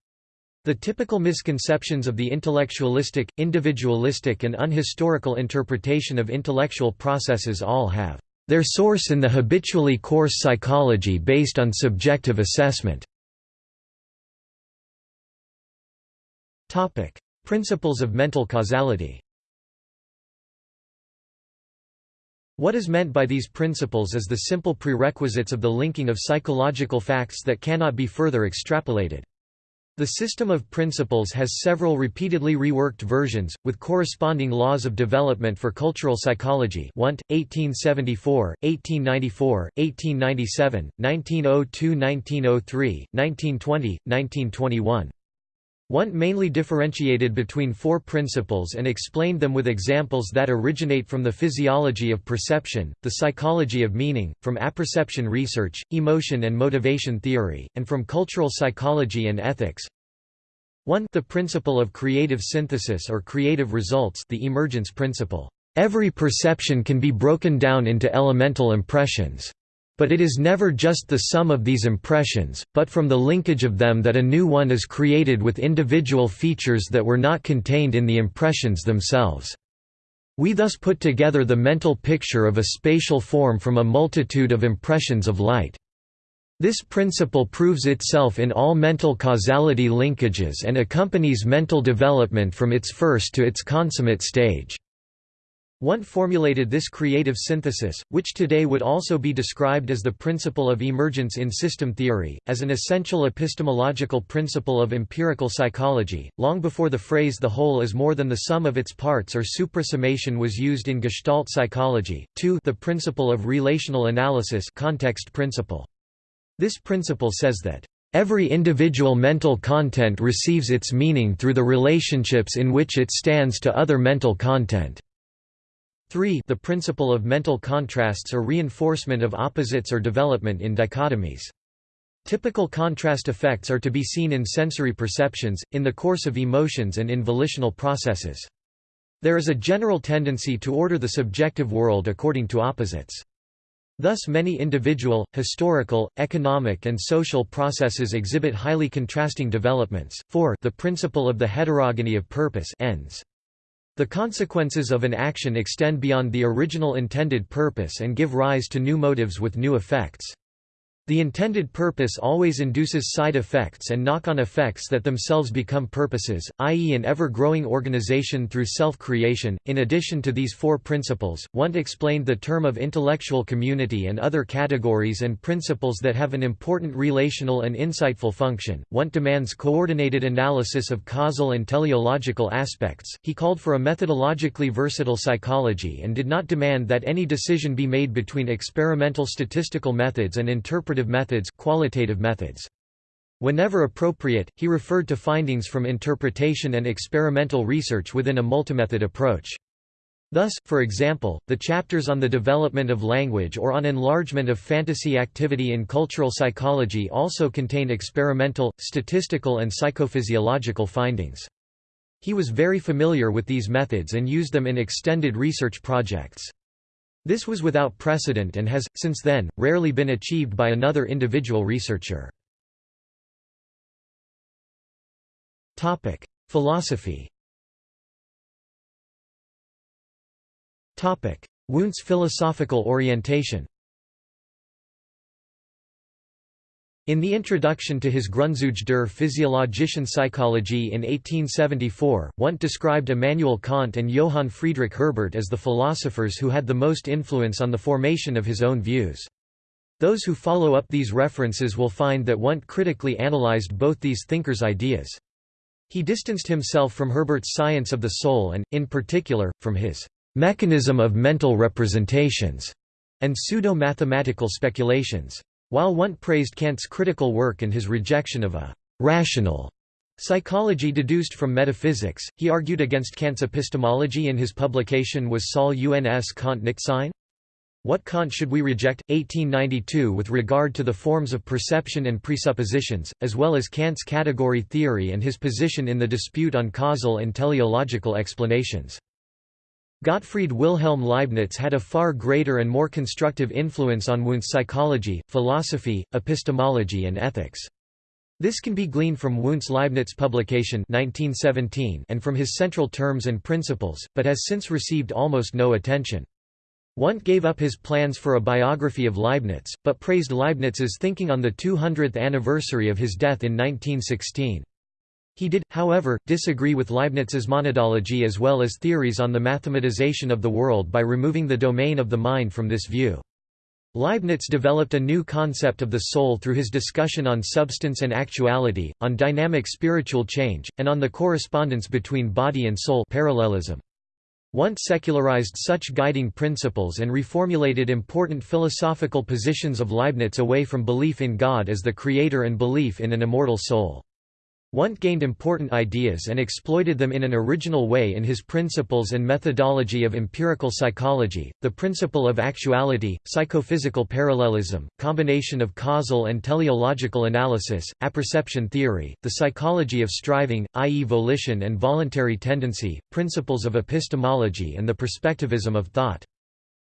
The typical misconceptions of the intellectualistic, individualistic and unhistorical interpretation of intellectual processes all have their source in the habitually coarse psychology based on subjective assessment. Principles of mental causality What is meant by these principles is the simple prerequisites of the linking of psychological facts that cannot be further extrapolated. The system of principles has several repeatedly reworked versions, with corresponding laws of development for cultural psychology Wundt, 1874, 1894, 1897, 1902–1903, 1920, 1921. Wundt mainly differentiated between four principles and explained them with examples that originate from the physiology of perception, the psychology of meaning, from apperception research, emotion and motivation theory, and from cultural psychology and ethics. 1 The principle of creative synthesis or creative results the emergence principle. Every perception can be broken down into elemental impressions. But it is never just the sum of these impressions, but from the linkage of them that a new one is created with individual features that were not contained in the impressions themselves. We thus put together the mental picture of a spatial form from a multitude of impressions of light. This principle proves itself in all mental causality linkages and accompanies mental development from its first to its consummate stage. Wundt formulated this creative synthesis, which today would also be described as the principle of emergence in system theory, as an essential epistemological principle of empirical psychology, long before the phrase the whole is more than the sum of its parts or suprasummation was used in Gestalt psychology. 2 The principle of relational analysis context principle. This principle says that Every individual mental content receives its meaning through the relationships in which it stands to other mental content. 3 The principle of mental contrasts or reinforcement of opposites or development in dichotomies. Typical contrast effects are to be seen in sensory perceptions, in the course of emotions and in volitional processes. There is a general tendency to order the subjective world according to opposites. Thus many individual, historical, economic and social processes exhibit highly contrasting developments. 4 The principle of the heterogeny of purpose ends. The consequences of an action extend beyond the original intended purpose and give rise to new motives with new effects. The intended purpose always induces side effects and knock-on effects that themselves become purposes, i.e. an ever-growing organization through self-creation. In addition to these four principles, Wundt explained the term of intellectual community and other categories and principles that have an important relational and insightful function. Wundt demands coordinated analysis of causal and teleological aspects. He called for a methodologically versatile psychology and did not demand that any decision be made between experimental statistical methods and interpretive interpretive methods, qualitative methods. Whenever appropriate, he referred to findings from interpretation and experimental research within a multimethod approach. Thus, for example, the chapters on the development of language or on enlargement of fantasy activity in cultural psychology also contain experimental, statistical and psychophysiological findings. He was very familiar with these methods and used them in extended research projects. This was without precedent and has, since then, rarely been achieved by another individual researcher. Philosophy Wundt's philosophical orientation In the introduction to his Grundzüge der physiologischen Psychologie in 1874, Wundt described Immanuel Kant and Johann Friedrich Herbart as the philosophers who had the most influence on the formation of his own views. Those who follow up these references will find that Wundt critically analyzed both these thinkers' ideas. He distanced himself from Herbart's science of the soul and, in particular, from his mechanism of mental representations and pseudo-mathematical speculations. While Wundt praised Kant's critical work and his rejection of a «rational» psychology deduced from metaphysics, he argued against Kant's epistemology in his publication Was soll uns Kant nicht sein? What Kant should we reject? 1892 with regard to the forms of perception and presuppositions, as well as Kant's category theory and his position in the dispute on causal and teleological explanations. Gottfried Wilhelm Leibniz had a far greater and more constructive influence on Wundt's psychology, philosophy, epistemology and ethics. This can be gleaned from Wundt's Leibniz publication 1917 and from his central terms and principles, but has since received almost no attention. Wundt gave up his plans for a biography of Leibniz, but praised Leibniz's thinking on the 200th anniversary of his death in 1916. He did, however, disagree with Leibniz's monadology as well as theories on the mathematization of the world by removing the domain of the mind from this view. Leibniz developed a new concept of the soul through his discussion on substance and actuality, on dynamic spiritual change, and on the correspondence between body and soul parallelism. Wundt secularized such guiding principles and reformulated important philosophical positions of Leibniz away from belief in God as the creator and belief in an immortal soul. Wundt gained important ideas and exploited them in an original way in his Principles and Methodology of Empirical Psychology, the principle of actuality, psychophysical parallelism, combination of causal and teleological analysis, apperception theory, the psychology of striving, i.e. volition and voluntary tendency, principles of epistemology and the perspectivism of thought.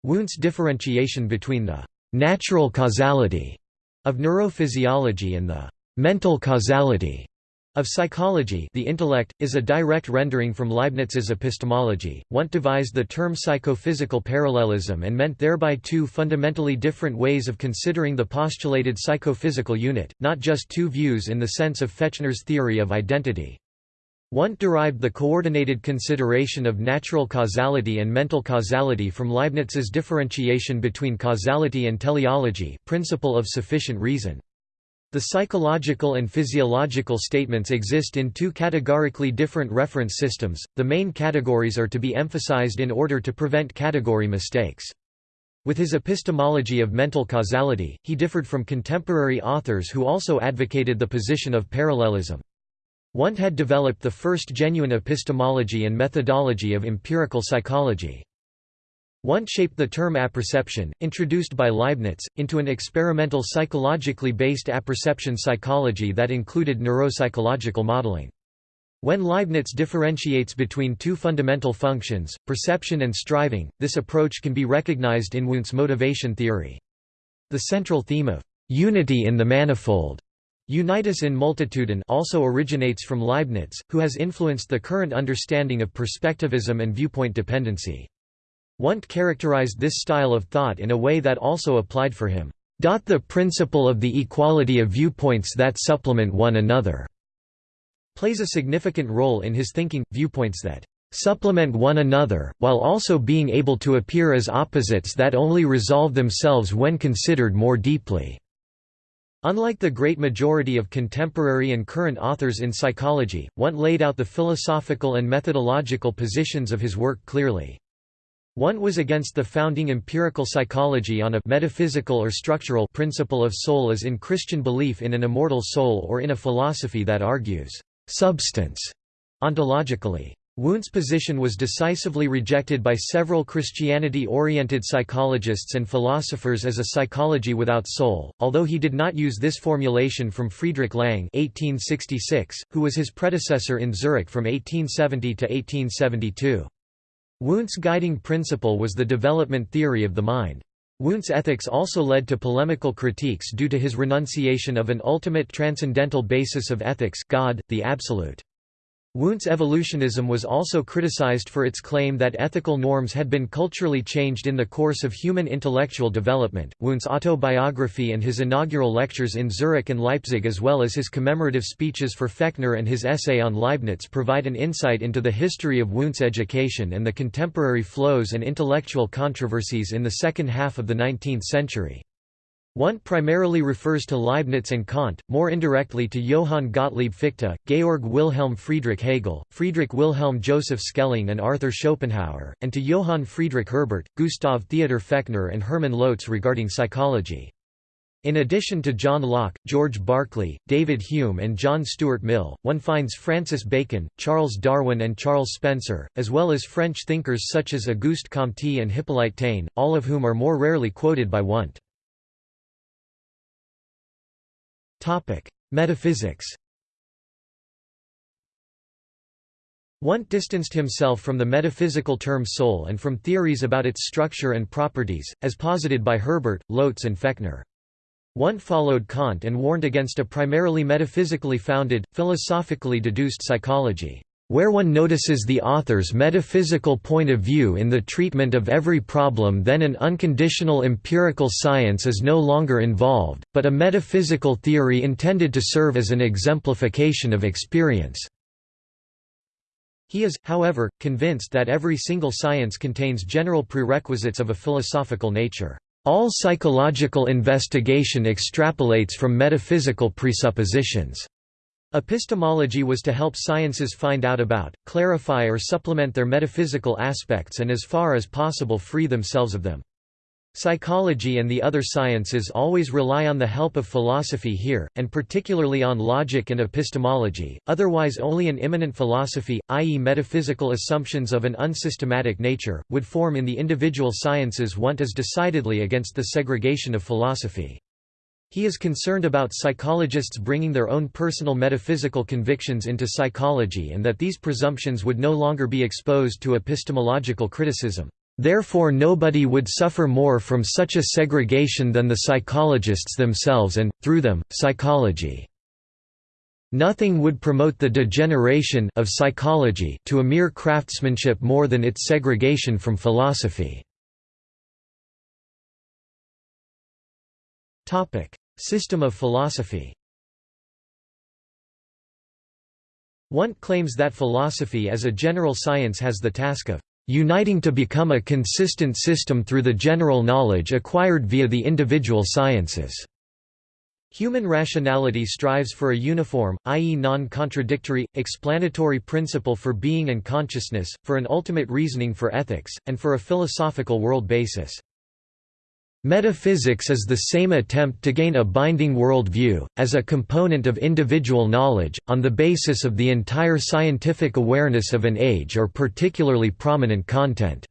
Wundt's differentiation between the «natural causality» of neurophysiology and the «mental causality» Of psychology the intellect, is a direct rendering from Leibniz's epistemology. Wundt devised the term psychophysical parallelism and meant thereby two fundamentally different ways of considering the postulated psychophysical unit, not just two views in the sense of Fechner's theory of identity. Wundt derived the coordinated consideration of natural causality and mental causality from Leibniz's differentiation between causality and teleology principle of sufficient reason. The psychological and physiological statements exist in two categorically different reference systems, the main categories are to be emphasized in order to prevent category mistakes. With his epistemology of mental causality, he differed from contemporary authors who also advocated the position of parallelism. Wundt had developed the first genuine epistemology and methodology of empirical psychology. Wundt shaped the term apperception, introduced by Leibniz, into an experimental psychologically based apperception psychology that included neuropsychological modeling. When Leibniz differentiates between two fundamental functions, perception and striving, this approach can be recognized in Wundt's motivation theory. The central theme of unity in the manifold Unitas in multitudine also originates from Leibniz, who has influenced the current understanding of perspectivism and viewpoint dependency. Wundt characterized this style of thought in a way that also applied for him. The principle of the equality of viewpoints that supplement one another plays a significant role in his thinking, viewpoints that supplement one another, while also being able to appear as opposites that only resolve themselves when considered more deeply. Unlike the great majority of contemporary and current authors in psychology, Wundt laid out the philosophical and methodological positions of his work clearly. Wundt was against the founding empirical psychology on a metaphysical or structural principle of soul as in Christian belief in an immortal soul or in a philosophy that argues substance ontologically. Wundt's position was decisively rejected by several Christianity-oriented psychologists and philosophers as a psychology without soul, although he did not use this formulation from Friedrich Lange 1866, who was his predecessor in Zurich from 1870 to 1872. Wundt's guiding principle was the development theory of the mind. Wundt's ethics also led to polemical critiques due to his renunciation of an ultimate transcendental basis of ethics God, the Absolute. Wundt's evolutionism was also criticized for its claim that ethical norms had been culturally changed in the course of human intellectual development. Wundt's autobiography and his inaugural lectures in Zurich and Leipzig, as well as his commemorative speeches for Fechner and his essay on Leibniz, provide an insight into the history of Wundt's education and the contemporary flows and intellectual controversies in the second half of the 19th century. Wundt primarily refers to Leibniz and Kant, more indirectly to Johann Gottlieb Fichte, Georg Wilhelm Friedrich Hegel, Friedrich Wilhelm Joseph Schelling and Arthur Schopenhauer, and to Johann Friedrich Herbart, Gustav Theodor Fechner and Hermann Lotze regarding psychology. In addition to John Locke, George Berkeley, David Hume and John Stuart Mill, one finds Francis Bacon, Charles Darwin and Charles Spencer, as well as French thinkers such as Auguste Comte and Hippolyte Taine, all of whom are more rarely quoted by Wundt. Topic: Metaphysics. Wundt distanced himself from the metaphysical term soul and from theories about its structure and properties, as posited by Herbart, Lotze and Fechner. Wundt followed Kant and warned against a primarily metaphysically founded, philosophically deduced psychology where one notices the author's metaphysical point of view in the treatment of every problem then an unconditional empirical science is no longer involved, but a metaphysical theory intended to serve as an exemplification of experience. He is, however, convinced that every single science contains general prerequisites of a philosophical nature. All psychological investigation extrapolates from metaphysical presuppositions. Epistemology was to help sciences find out about, clarify or supplement their metaphysical aspects and as far as possible free themselves of them. Psychology and the other sciences always rely on the help of philosophy here, and particularly on logic and epistemology, otherwise only an immanent philosophy, i.e. metaphysical assumptions of an unsystematic nature, would form in the individual sciences Wundt is decidedly against the segregation of philosophy. He is concerned about psychologists bringing their own personal metaphysical convictions into psychology and that these presumptions would no longer be exposed to epistemological criticism. Therefore nobody would suffer more from such a segregation than the psychologists themselves and, through them, psychology. Nothing would promote the degeneration of psychology to a mere craftsmanship more than its segregation from philosophy. Topic: System of philosophy. Wundt claims that philosophy as a general science has the task of uniting to become a consistent system through the general knowledge acquired via the individual sciences. Human rationality strives for a uniform, i.e. non-contradictory, explanatory principle for being and consciousness, for an ultimate reasoning for ethics, and for a philosophical world basis. Metaphysics is the same attempt to gain a binding worldview, as a component of individual knowledge, on the basis of the entire scientific awareness of an age or particularly prominent content.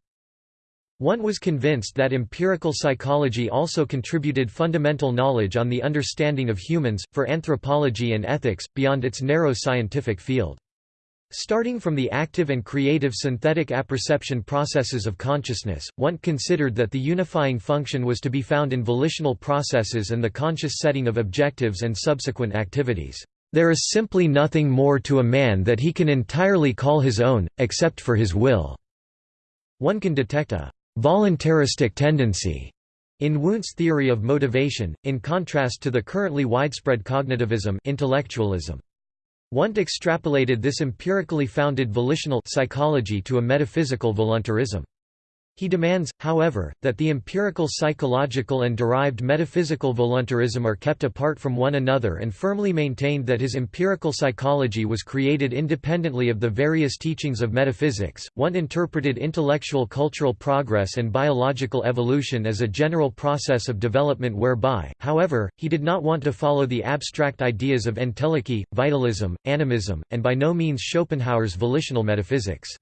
One was convinced that empirical psychology also contributed fundamental knowledge on the understanding of humans, for anthropology and ethics, beyond its narrow scientific field. Starting from the active and creative synthetic apperception processes of consciousness, Wundt considered that the unifying function was to be found in volitional processes and the conscious setting of objectives and subsequent activities. There is simply nothing more to a man that he can entirely call his own, except for his will. One can detect a voluntaristic tendency In Wundt's theory of motivation, in contrast to the currently widespread cognitivism intellectualism. Wundt extrapolated this empirically founded volitional psychology to a metaphysical voluntarism. He demands, however, that the empirical psychological and derived metaphysical voluntarism are kept apart from one another and firmly maintained that his empirical psychology was created independently of the various teachings of metaphysics. Wundt interpreted intellectual cultural progress and biological evolution as a general process of development whereby, however, he did not want to follow the abstract ideas of entelechy, vitalism, animism, and by no means Schopenhauer's volitional metaphysics.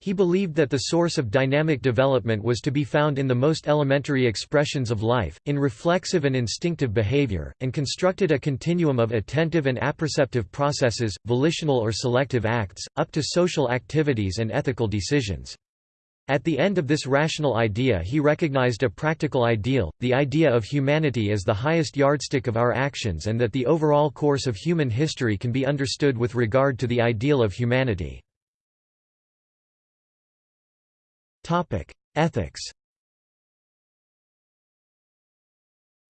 He believed that the source of dynamic development was to be found in the most elementary expressions of life, in reflexive and instinctive behavior, and constructed a continuum of attentive and apperceptive processes, volitional or selective acts, up to social activities and ethical decisions. At the end of this rational idea he recognized a practical ideal, the idea of humanity as the highest yardstick of our actions and that the overall course of human history can be understood with regard to the ideal of humanity. Ethics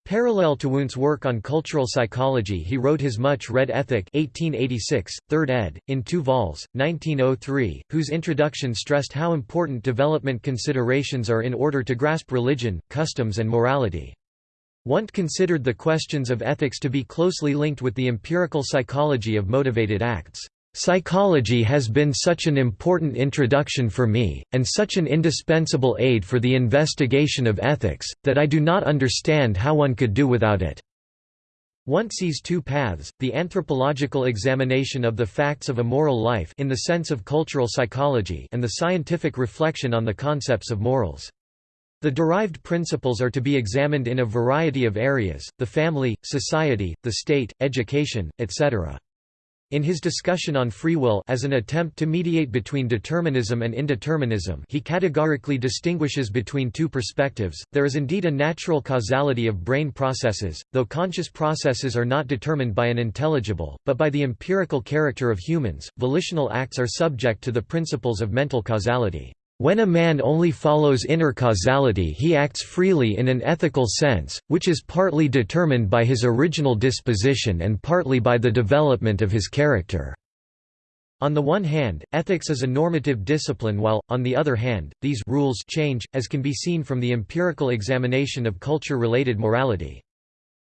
Parallel to Wundt's work on cultural psychology he wrote his much-read Ethic 1886, 3rd ed., in two vols, 1903, whose introduction stressed how important development considerations are in order to grasp religion, customs and morality. Wundt considered the questions of ethics to be closely linked with the empirical psychology of motivated acts. Psychology has been such an important introduction for me, and such an indispensable aid for the investigation of ethics, that I do not understand how one could do without it. One sees two paths, the anthropological examination of the facts of a moral life in the sense of cultural psychology and the scientific reflection on the concepts of morals. The derived principles are to be examined in a variety of areas, the family, society, the state, education, etc. In his discussion on free will as an attempt to mediate between determinism and indeterminism he categorically distinguishes between two perspectives, there is indeed a natural causality of brain processes, though conscious processes are not determined by an intelligible, but by the empirical character of humans, volitional acts are subject to the principles of mental causality. When a man only follows inner causality he acts freely in an ethical sense, which is partly determined by his original disposition and partly by the development of his character. On the one hand, ethics is a normative discipline while, on the other hand, these rules change, as can be seen from the empirical examination of culture-related morality.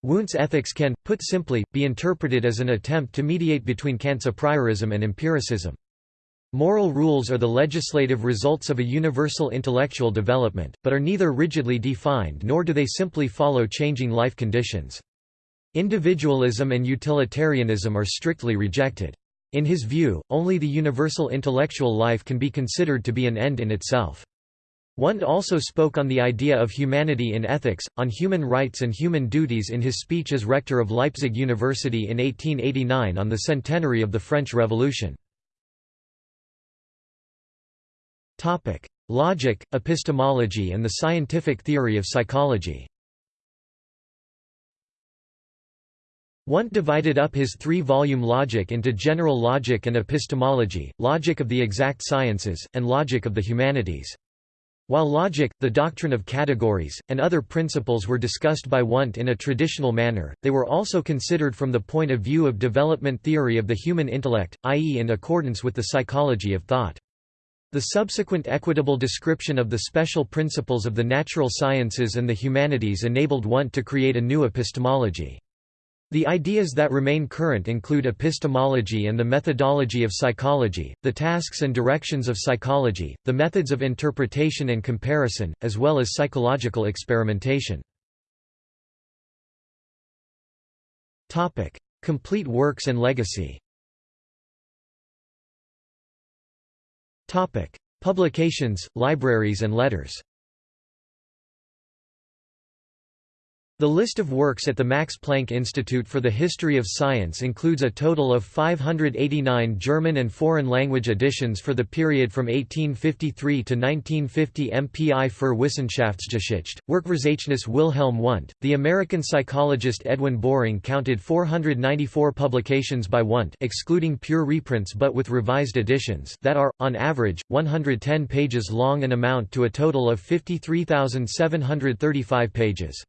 Wundt's ethics can, put simply, be interpreted as an attempt to mediate between Kant's priorism and empiricism. Moral rules are the legislative results of a universal intellectual development, but are neither rigidly defined nor do they simply follow changing life conditions. Individualism and utilitarianism are strictly rejected. In his view, only the universal intellectual life can be considered to be an end in itself. Wundt also spoke on the idea of humanity in ethics, on human rights and human duties in his speech as rector of Leipzig University in 1889 on the centenary of the French Revolution. Topic: Logic, epistemology and the scientific theory of psychology. Wundt divided up his three-volume Logic into general logic and epistemology, logic of the exact sciences, and logic of the humanities. While logic, the doctrine of categories, and other principles were discussed by Wundt in a traditional manner, they were also considered from the point of view of development theory of the human intellect, i.e. in accordance with the psychology of thought. The subsequent equitable description of the special principles of the natural sciences and the humanities enabled Wundt to create a new epistemology. The ideas that remain current include epistemology and the methodology of psychology, the tasks and directions of psychology, the methods of interpretation and comparison, as well as psychological experimentation. Complete works and legacy Publications, libraries and letters. The list of works at the Max Planck Institute for the History of Science includes a total of 589 German and foreign language editions for the period from 1853 to 1950 MPI für Wissenschaftsgeschichte. Werkverzeichnis Wilhelm Wundt. The American psychologist Edwin Boring counted 494 publications by Wundt excluding pure reprints but with revised editions that are, on average, 110 pages long and amount to a total of 53,735 pages.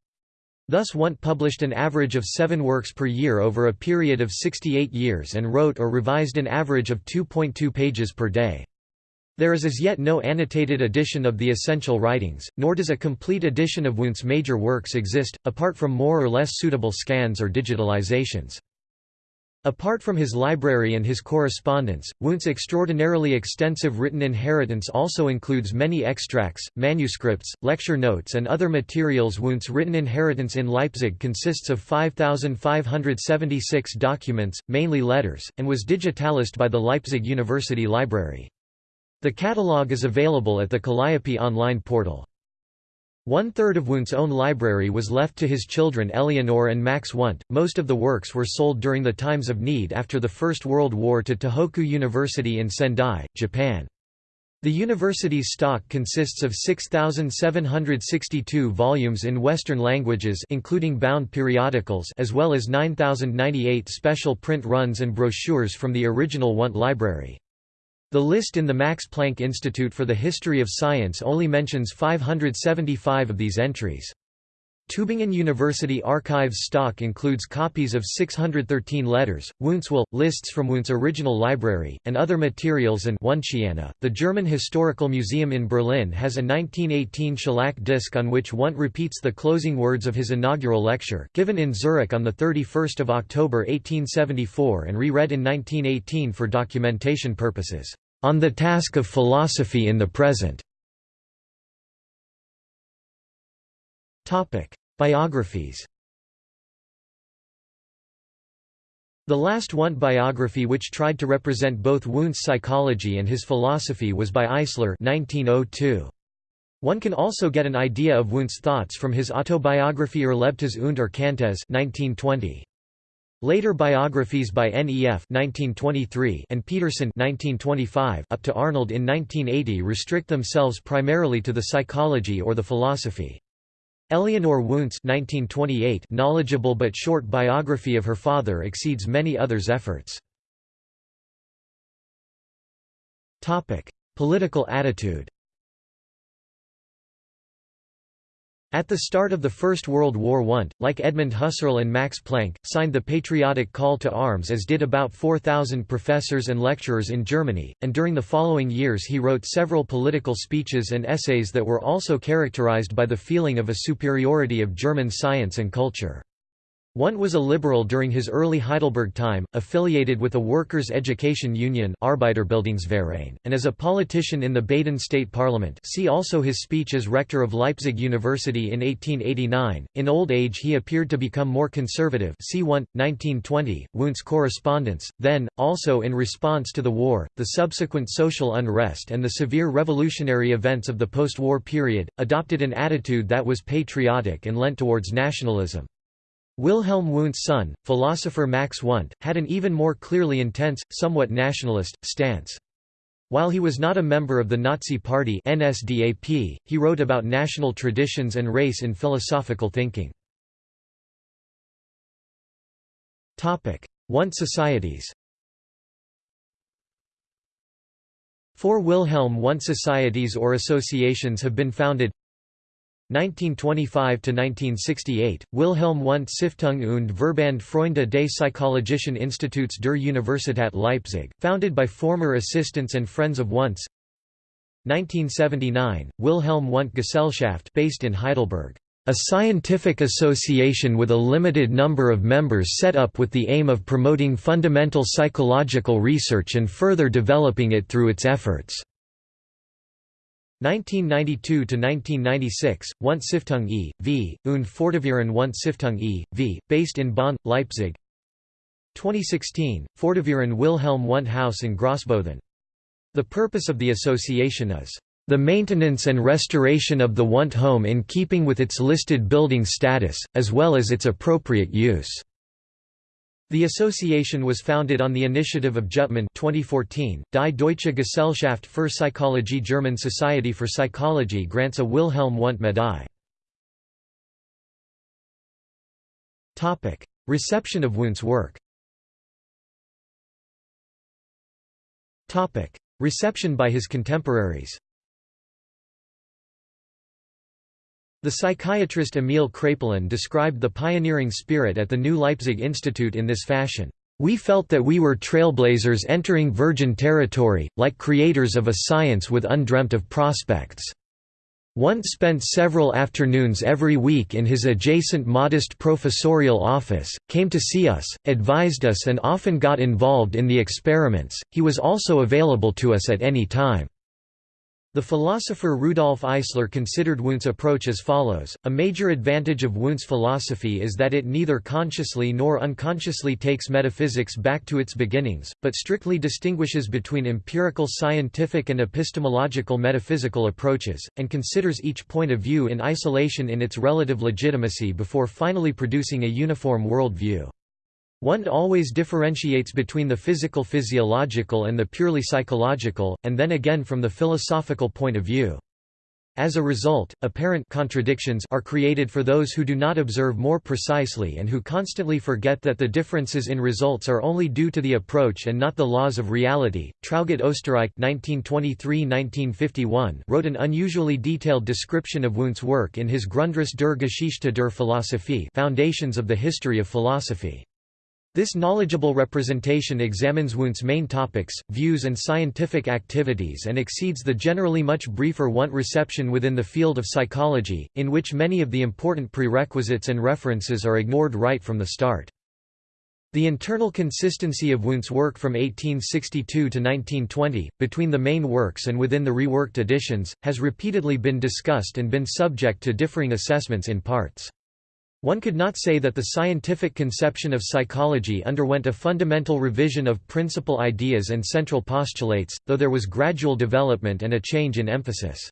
Thus Wundt published an average of seven works per year over a period of 68 years and wrote or revised an average of 2.2 pages per day. There is as yet no annotated edition of the essential writings, nor does a complete edition of Wundt's major works exist, apart from more or less suitable scans or digitalizations. Apart from his library and his correspondence, Wundt's extraordinarily extensive written inheritance also includes many extracts, manuscripts, lecture notes and other materials Wundt's written inheritance in Leipzig consists of 5,576 documents, mainly letters, and was digitalized by the Leipzig University Library. The catalogue is available at the Kalliope online portal. One-third of Wundt's own library was left to his children Eleanor and Max Wundt. Most of the works were sold during the times of need after the First World War to Tohoku University in Sendai, Japan. The university's stock consists of 6,762 volumes in Western languages including bound periodicals as well as 9,098 special print runs and brochures from the original Wundt library. The list in the Max Planck Institute for the History of Science only mentions 575 of these entries. Tübingen University Archives stock includes copies of 613 letters, Wundt's will, lists from Wundt's original library, and other materials and The German Historical Museum in Berlin has a 1918 shellac disc on which Wundt repeats the closing words of his inaugural lecture, given in Zurich on 31 October 1874 and re-read in 1918 for documentation purposes, "...on the task of philosophy in the present." Biographies The last Wundt biography which tried to represent both Wundt's psychology and his philosophy was by Eisler 1902. One can also get an idea of Wundt's thoughts from his autobiography Erlebtes und Erkanntes 1920. Later biographies by N.E.F. 1923 and Peterson 1925 up to Arnold in 1980 restrict themselves primarily to the psychology or the philosophy. Eleonore Wundt's 1928 knowledgeable but short biography of her father exceeds many others' efforts. Political attitude At the start of the First World War Wundt, like Edmund Husserl and Max Planck, signed the patriotic call to arms as did about 4,000 professors and lecturers in Germany, and during the following years he wrote several political speeches and essays that were also characterized by the feeling of a superiority of German science and culture. Wundt was a liberal during his early Heidelberg time, affiliated with a workers' education union Arbeiterbildungsverein, and as a politician in the Baden state parliament see also his speech as rector of Leipzig University in 1889. In old age he appeared to become more conservative see Wundt, 1920, Wundt's correspondence, then, also in response to the war, the subsequent social unrest and the severe revolutionary events of the post-war period, adopted an attitude that was patriotic and lent towards nationalism. Wilhelm Wundt's son, philosopher Max Wundt, had an even more clearly intense, somewhat nationalist, stance. While he was not a member of the Nazi Party NSDAP, he wrote about national traditions and race in philosophical thinking. Wundt societies Four Wilhelm Wundt societies or associations have been founded 1925–1968, Wilhelm Wundt Stiftung und Verband Freunde des Psychologischen Instituts der Universität Leipzig, founded by former assistants and friends of Wundt's 1979, Wilhelm Wundt Gesellschaft based in Heidelberg, a scientific association with a limited number of members set up with the aim of promoting fundamental psychological research and further developing it through its efforts. 1992–1996, Wundt Stiftung e.V., und Förderverein Wundt Stiftung e.V., based in Bonn, Leipzig 2016, Förderverein Wilhelm Wundt House in Grossbothen. The purpose of the association is The maintenance and restoration of the Wundt home in keeping with its listed building status, as well as its appropriate use. The association was founded on the initiative of Jüttemann 2014. Die Deutsche Gesellschaft für Psychologie German Society for Psychology grants a Wilhelm Wundt Medaille. Reception of Wundt's work Reception by his contemporaries The psychiatrist Emil Kraepelin described the pioneering spirit at the New Leipzig Institute in this fashion. We felt that we were trailblazers entering virgin territory, like creators of a science with undreamt of prospects. Wundt spent several afternoons every week in his adjacent modest professorial office, came to see us, advised us and often got involved in the experiments, he was also available to us at any time. The philosopher Rudolf Eisler considered Wundt's approach as follows, a major advantage of Wundt's philosophy is that it neither consciously nor unconsciously takes metaphysics back to its beginnings, but strictly distinguishes between empirical scientific and epistemological metaphysical approaches, and considers each point of view in isolation in its relative legitimacy before finally producing a uniform world view. Wundt always differentiates between the physical physiological and the purely psychological, and then again from the philosophical point of view. As a result, apparent contradictions are created for those who do not observe more precisely and who constantly forget that the differences in results are only due to the approach and not the laws of reality. Traugott Oesterreich (1923–1951) wrote an unusually detailed description of Wundt's work in his Grundriss der Geschichte der Philosophie (Foundations of the History of Philosophy). This knowledgeable representation examines Wundt's main topics, views and scientific activities and exceeds the generally much briefer Wundt reception within the field of psychology, in which many of the important prerequisites and references are ignored right from the start. The internal consistency of Wundt's work from 1862 to 1920, between the main works and within the reworked editions, has repeatedly been discussed and been subject to differing assessments in parts. One could not say that the scientific conception of psychology underwent a fundamental revision of principal ideas and central postulates, though there was gradual development and a change in emphasis.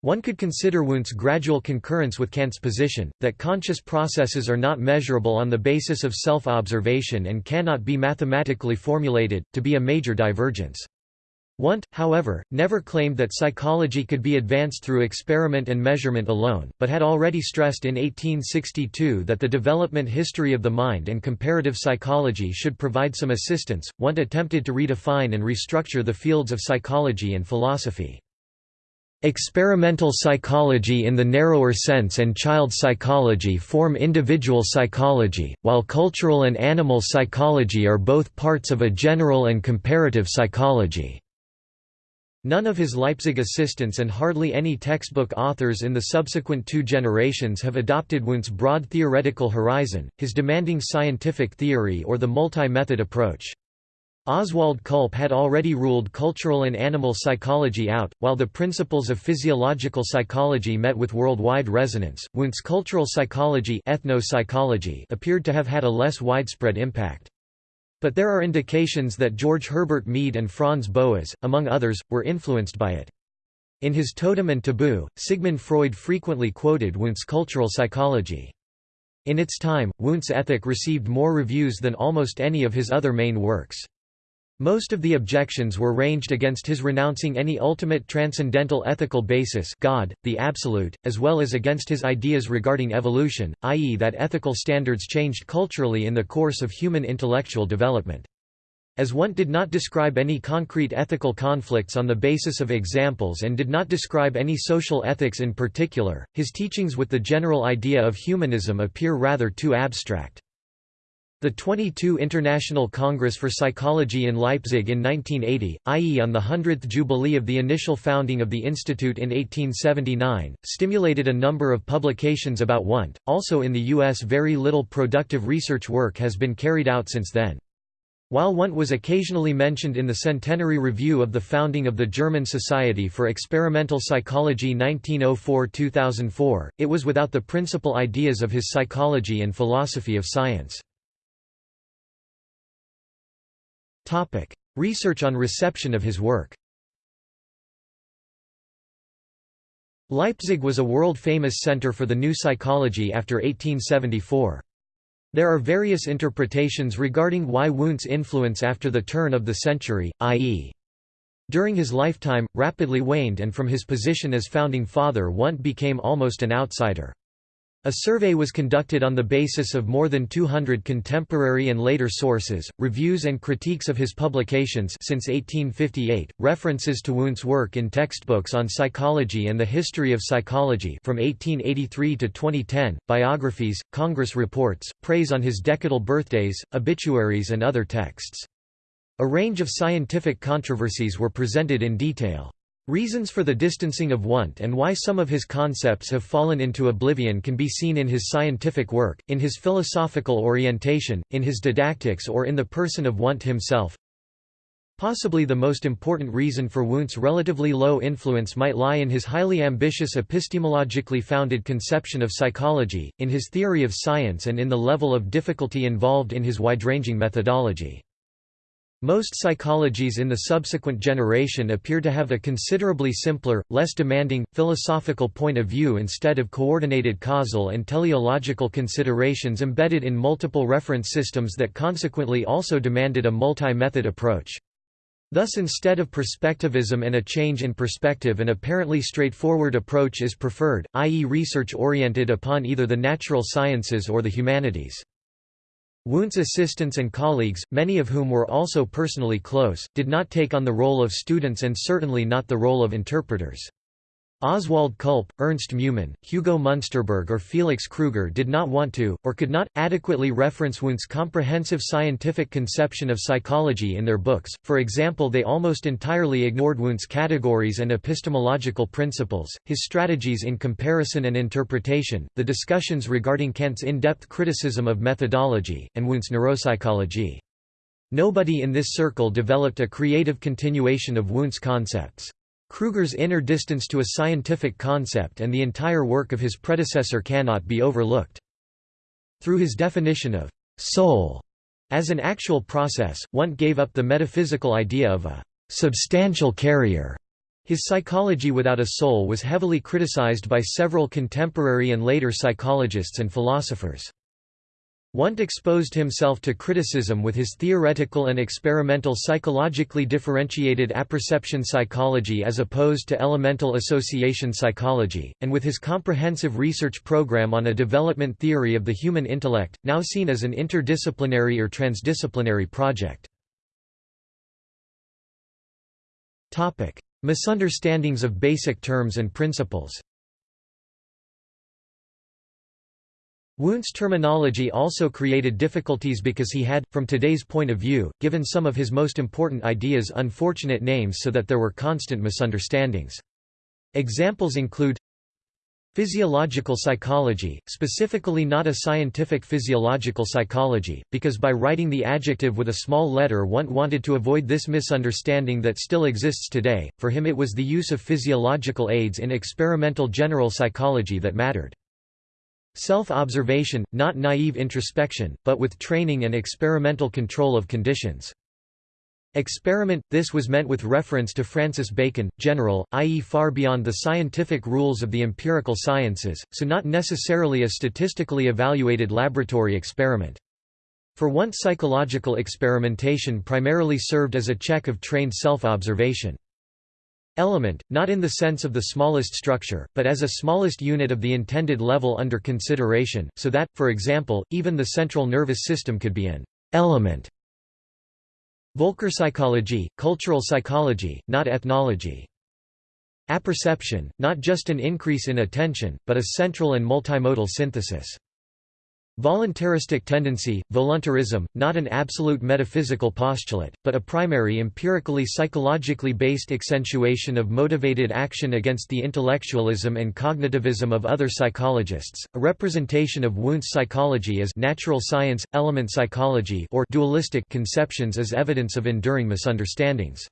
One could consider Wundt's gradual concurrence with Kant's position, that conscious processes are not measurable on the basis of self-observation and cannot be mathematically formulated, to be a major divergence. Wundt, however, never claimed that psychology could be advanced through experiment and measurement alone, but had already stressed in 1862 that the development history of the mind and comparative psychology should provide some assistance. Wundt attempted to redefine and restructure the fields of psychology and philosophy. Experimental psychology in the narrower sense and child psychology form individual psychology, while cultural and animal psychology are both parts of a general and comparative psychology. None of his Leipzig assistants and hardly any textbook authors in the subsequent two generations have adopted Wundt's broad theoretical horizon, his demanding scientific theory or the multi-method approach. Oswald Külpe had already ruled cultural and animal psychology out, while the principles of physiological psychology met with worldwide resonance. Wundt's cultural psychology, ethno-psychology appeared to have had a less widespread impact. But there are indications that George Herbert Mead and Franz Boas, among others, were influenced by it. In his Totem and Taboo, Sigmund Freud frequently quoted Wundt's cultural psychology. In its time, Wundt's ethic received more reviews than almost any of his other main works. Most of the objections were ranged against his renouncing any ultimate transcendental ethical basis God, the Absolute, as well as against his ideas regarding evolution, i.e. that ethical standards changed culturally in the course of human intellectual development. As Wundt did not describe any concrete ethical conflicts on the basis of examples and did not describe any social ethics in particular, his teachings with the general idea of humanism appear rather too abstract. The 22 International Congress for Psychology in Leipzig in 1980, i.e. on the 100th jubilee of the initial founding of the institute in 1879, stimulated a number of publications about Wundt. Also in the US very little productive research work has been carried out since then. While Wundt was occasionally mentioned in the Centenary Review of the founding of the German Society for Experimental Psychology 1904–2004, it was without the principal ideas of his psychology and philosophy of science. Research on reception of his work Leipzig was a world-famous center for the new psychology after 1874. There are various interpretations regarding why Wundt's influence after the turn of the century, i.e. during his lifetime, rapidly waned and from his position as founding father Wundt became almost an outsider. A survey was conducted on the basis of more than 200 contemporary and later sources, reviews and critiques of his publications since 1858, references to Wundt's work in textbooks on psychology and the history of psychology from 1883 to 2010, biographies, Congress reports, praise on his decadal birthdays, obituaries and other texts. A range of scientific controversies were presented in detail. Reasons for the distancing of Wundt and why some of his concepts have fallen into oblivion can be seen in his scientific work, in his philosophical orientation, in his didactics or in the person of Wundt himself. Possibly the most important reason for Wundt's relatively low influence might lie in his highly ambitious epistemologically founded conception of psychology, in his theory of science and in the level of difficulty involved in his wide-ranging methodology. Most psychologies in the subsequent generation appear to have a considerably simpler, less demanding, philosophical point of view instead of coordinated causal and teleological considerations embedded in multiple reference systems that consequently also demanded a multi-method approach. Thus instead of perspectivism and a change in perspective an apparently straightforward approach is preferred, i.e. research oriented upon either the natural sciences or the humanities. Wundt's assistants and colleagues, many of whom were also personally close, did not take on the role of students and certainly not the role of interpreters. Oswald Külpe, Ernst Meumann, Hugo Munsterberg or Felix Kruger did not want to, or could not, adequately reference Wundt's comprehensive scientific conception of psychology in their books, for example they almost entirely ignored Wundt's categories and epistemological principles, his strategies in comparison and interpretation, the discussions regarding Kant's in-depth criticism of methodology, and Wundt's neuropsychology. Nobody in this circle developed a creative continuation of Wundt's concepts. Kruger's inner distance to a scientific concept and the entire work of his predecessor cannot be overlooked. Through his definition of «soul» as an actual process, Wundt gave up the metaphysical idea of a «substantial carrier». His psychology without a soul was heavily criticized by several contemporary and later psychologists and philosophers. Wundt exposed himself to criticism with his theoretical and experimental psychologically differentiated apperception psychology as opposed to elemental association psychology, and with his comprehensive research program on a development theory of the human intellect, now seen as an interdisciplinary or transdisciplinary project. Misunderstandings of basic terms and principles Wundt's terminology also created difficulties because he had, from today's point of view, given some of his most important ideas unfortunate names so that there were constant misunderstandings. Examples include Physiological psychology, specifically not a scientific physiological psychology, because by writing the adjective with a small letter Wundt wanted to avoid this misunderstanding that still exists today, for him it was the use of physiological aids in experimental general psychology that mattered. Self-observation, not naive introspection, but with training and experimental control of conditions. Experiment – This was meant with reference to Francis Bacon, general, i.e. far beyond the scientific rules of the empirical sciences, so not necessarily a statistically evaluated laboratory experiment. For once psychological experimentation primarily served as a check of trained self-observation. Element, not in the sense of the smallest structure, but as a smallest unit of the intended level under consideration, so that, for example, even the central nervous system could be an element. Völkerpsychology, cultural psychology, not ethnology. Apperception, not just an increase in attention, but a central and multimodal synthesis. Voluntaristic tendency, voluntarism, not an absolute metaphysical postulate, but a primary empirically psychologically based accentuation of motivated action against the intellectualism and cognitivism of other psychologists, a representation of Wundt's psychology as natural science, element psychology or dualistic conceptions as evidence of enduring misunderstandings.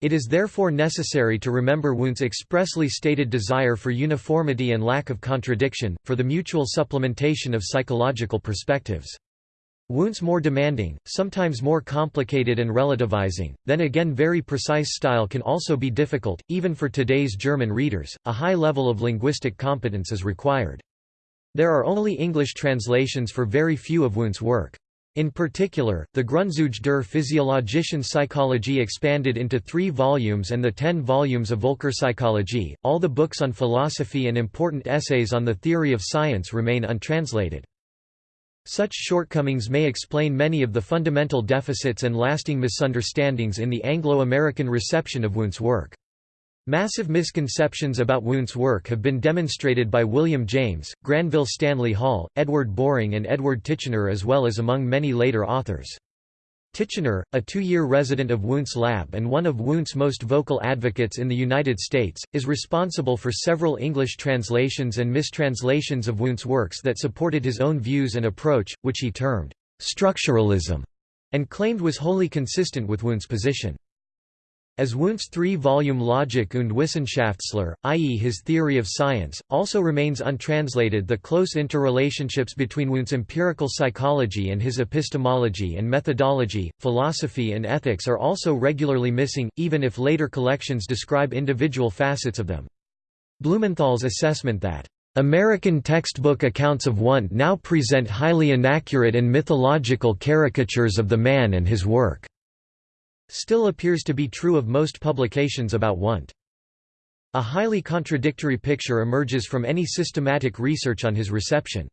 It is therefore necessary to remember Wundt's expressly stated desire for uniformity and lack of contradiction, for the mutual supplementation of psychological perspectives. Wundt's more demanding, sometimes more complicated and relativizing, then again very precise style can also be difficult, even for today's German readers, a high level of linguistic competence is required. There are only English translations for very few of Wundt's work. In particular, the Grundzüge der physiologischen Psychologie expanded into three volumes and the ten volumes of Völkerpsychologie, all the books on philosophy and important essays on the theory of science remain untranslated. Such shortcomings may explain many of the fundamental deficits and lasting misunderstandings in the Anglo-American reception of Wundt's work. Massive misconceptions about Wundt's work have been demonstrated by William James, Granville Stanley Hall, Edward Boring and Edward Titchener as well as among many later authors. Titchener, a two-year resident of Wundt's lab and one of Wundt's most vocal advocates in the United States, is responsible for several English translations and mistranslations of Wundt's works that supported his own views and approach, which he termed structuralism, and claimed was wholly consistent with Wundt's position. As Wundt's three-volume Logik und Wissenschaftslehre, i.e. his theory of science, also remains untranslated the close interrelationships between Wundt's empirical psychology and his epistemology and methodology, philosophy and ethics are also regularly missing, even if later collections describe individual facets of them. Blumenthal's assessment that American textbook accounts of Wundt now present highly inaccurate and mythological caricatures of the man and his work still appears to be true of most publications about Wundt. A highly contradictory picture emerges from any systematic research on his reception.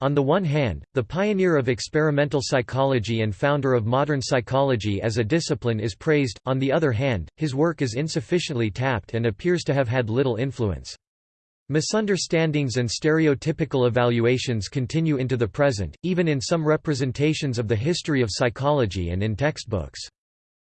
On the one hand, the pioneer of experimental psychology and founder of modern psychology as a discipline is praised, on the other hand, his work is insufficiently tapped and appears to have had little influence. Misunderstandings and stereotypical evaluations continue into the present, even in some representations of the history of psychology and in textbooks.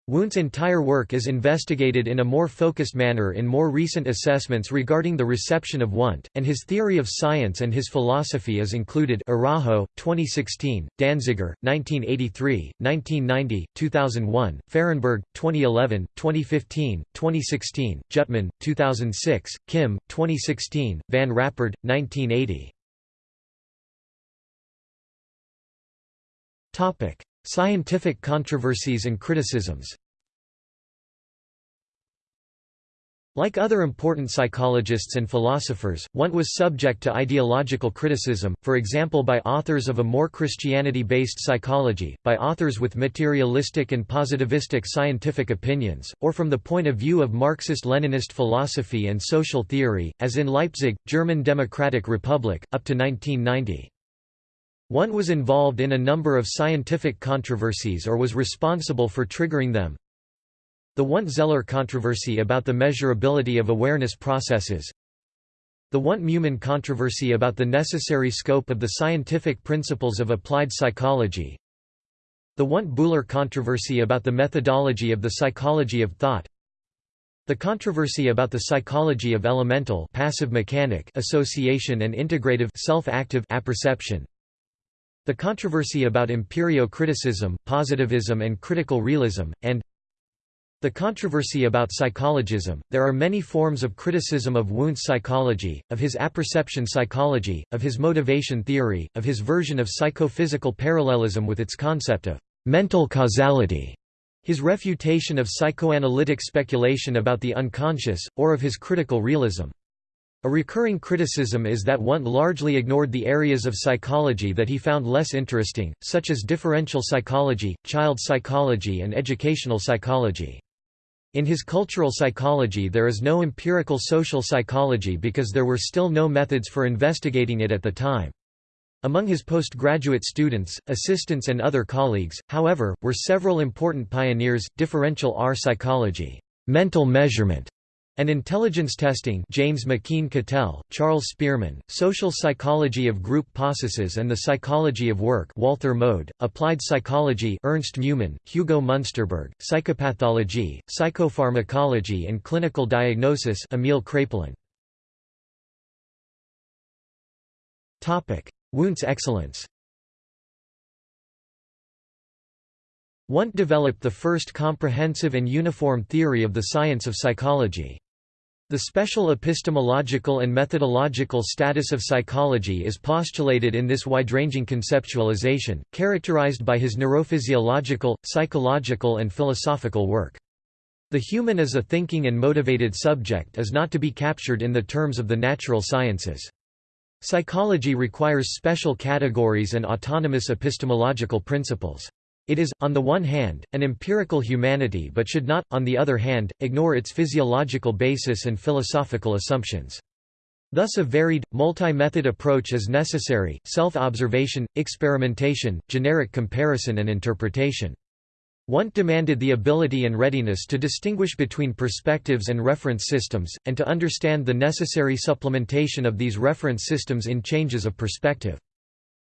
Wundt's entire work is investigated in a more focused manner in more recent assessments regarding the reception of Wundt, and his theory of science and his philosophy is included Araujo, 2016, Danziger, 1983, 1990, 2001, Fahrenberg, 2011, 2015, 2016, Jüttemann, 2006, Kim, 2016, Van Rappard, 1980. Scientific controversies and criticisms Like other important psychologists and philosophers, Wundt was subject to ideological criticism, for example by authors of a more Christianity-based psychology, by authors with materialistic and positivistic scientific opinions, or from the point of view of Marxist-Leninist philosophy and social theory, as in Leipzig, German Democratic Republic, up to 1990. Wundt was involved in a number of scientific controversies or was responsible for triggering them. The Wundt-Zeller controversy about the measurability of awareness processes. The Wundt-Meumann controversy about the necessary scope of the scientific principles of applied psychology. The Wundt-Buhler controversy about the methodology of the psychology of thought. The controversy about the psychology of elemental passive mechanic association and integrative self-active apperception the controversy about empirio-criticism, positivism and critical realism, and the controversy about psychologism. There are many forms of criticism of Wundt's psychology, of his apperception psychology, of his motivation theory, of his version of psychophysical parallelism with its concept of mental causality, his refutation of psychoanalytic speculation about the unconscious, or of his critical realism. A recurring criticism is that Wundt largely ignored the areas of psychology that he found less interesting, such as differential psychology, child psychology and educational psychology. In his cultural psychology there is no empirical social psychology because there were still no methods for investigating it at the time. Among his postgraduate students, assistants and other colleagues, however, were several important pioneers, differential R psychology, mental measurement, and intelligence testing James McKeen Cattell, Charles Spearman, Social Psychology of Group Processes and the Psychology of Work Walther Moede, Applied Psychology Ernst Meumann, Hugo Munsterberg, Psychopathology, Psychopharmacology and Clinical Diagnosis Emil Kraepelin. Wundt's excellence Wundt developed the first comprehensive and uniform theory of the science of psychology. The special epistemological and methodological status of psychology is postulated in this wide-ranging conceptualization, characterized by his neurophysiological, psychological and philosophical work. The human as a thinking and motivated subject is not to be captured in the terms of the natural sciences. Psychology requires special categories and autonomous epistemological principles. It is, on the one hand, an empirical humanity but should not, on the other hand, ignore its physiological basis and philosophical assumptions. Thus a varied, multi-method approach is necessary, self-observation, experimentation, generic comparison and interpretation. Wundt demanded the ability and readiness to distinguish between perspectives and reference systems, and to understand the necessary supplementation of these reference systems in changes of perspective.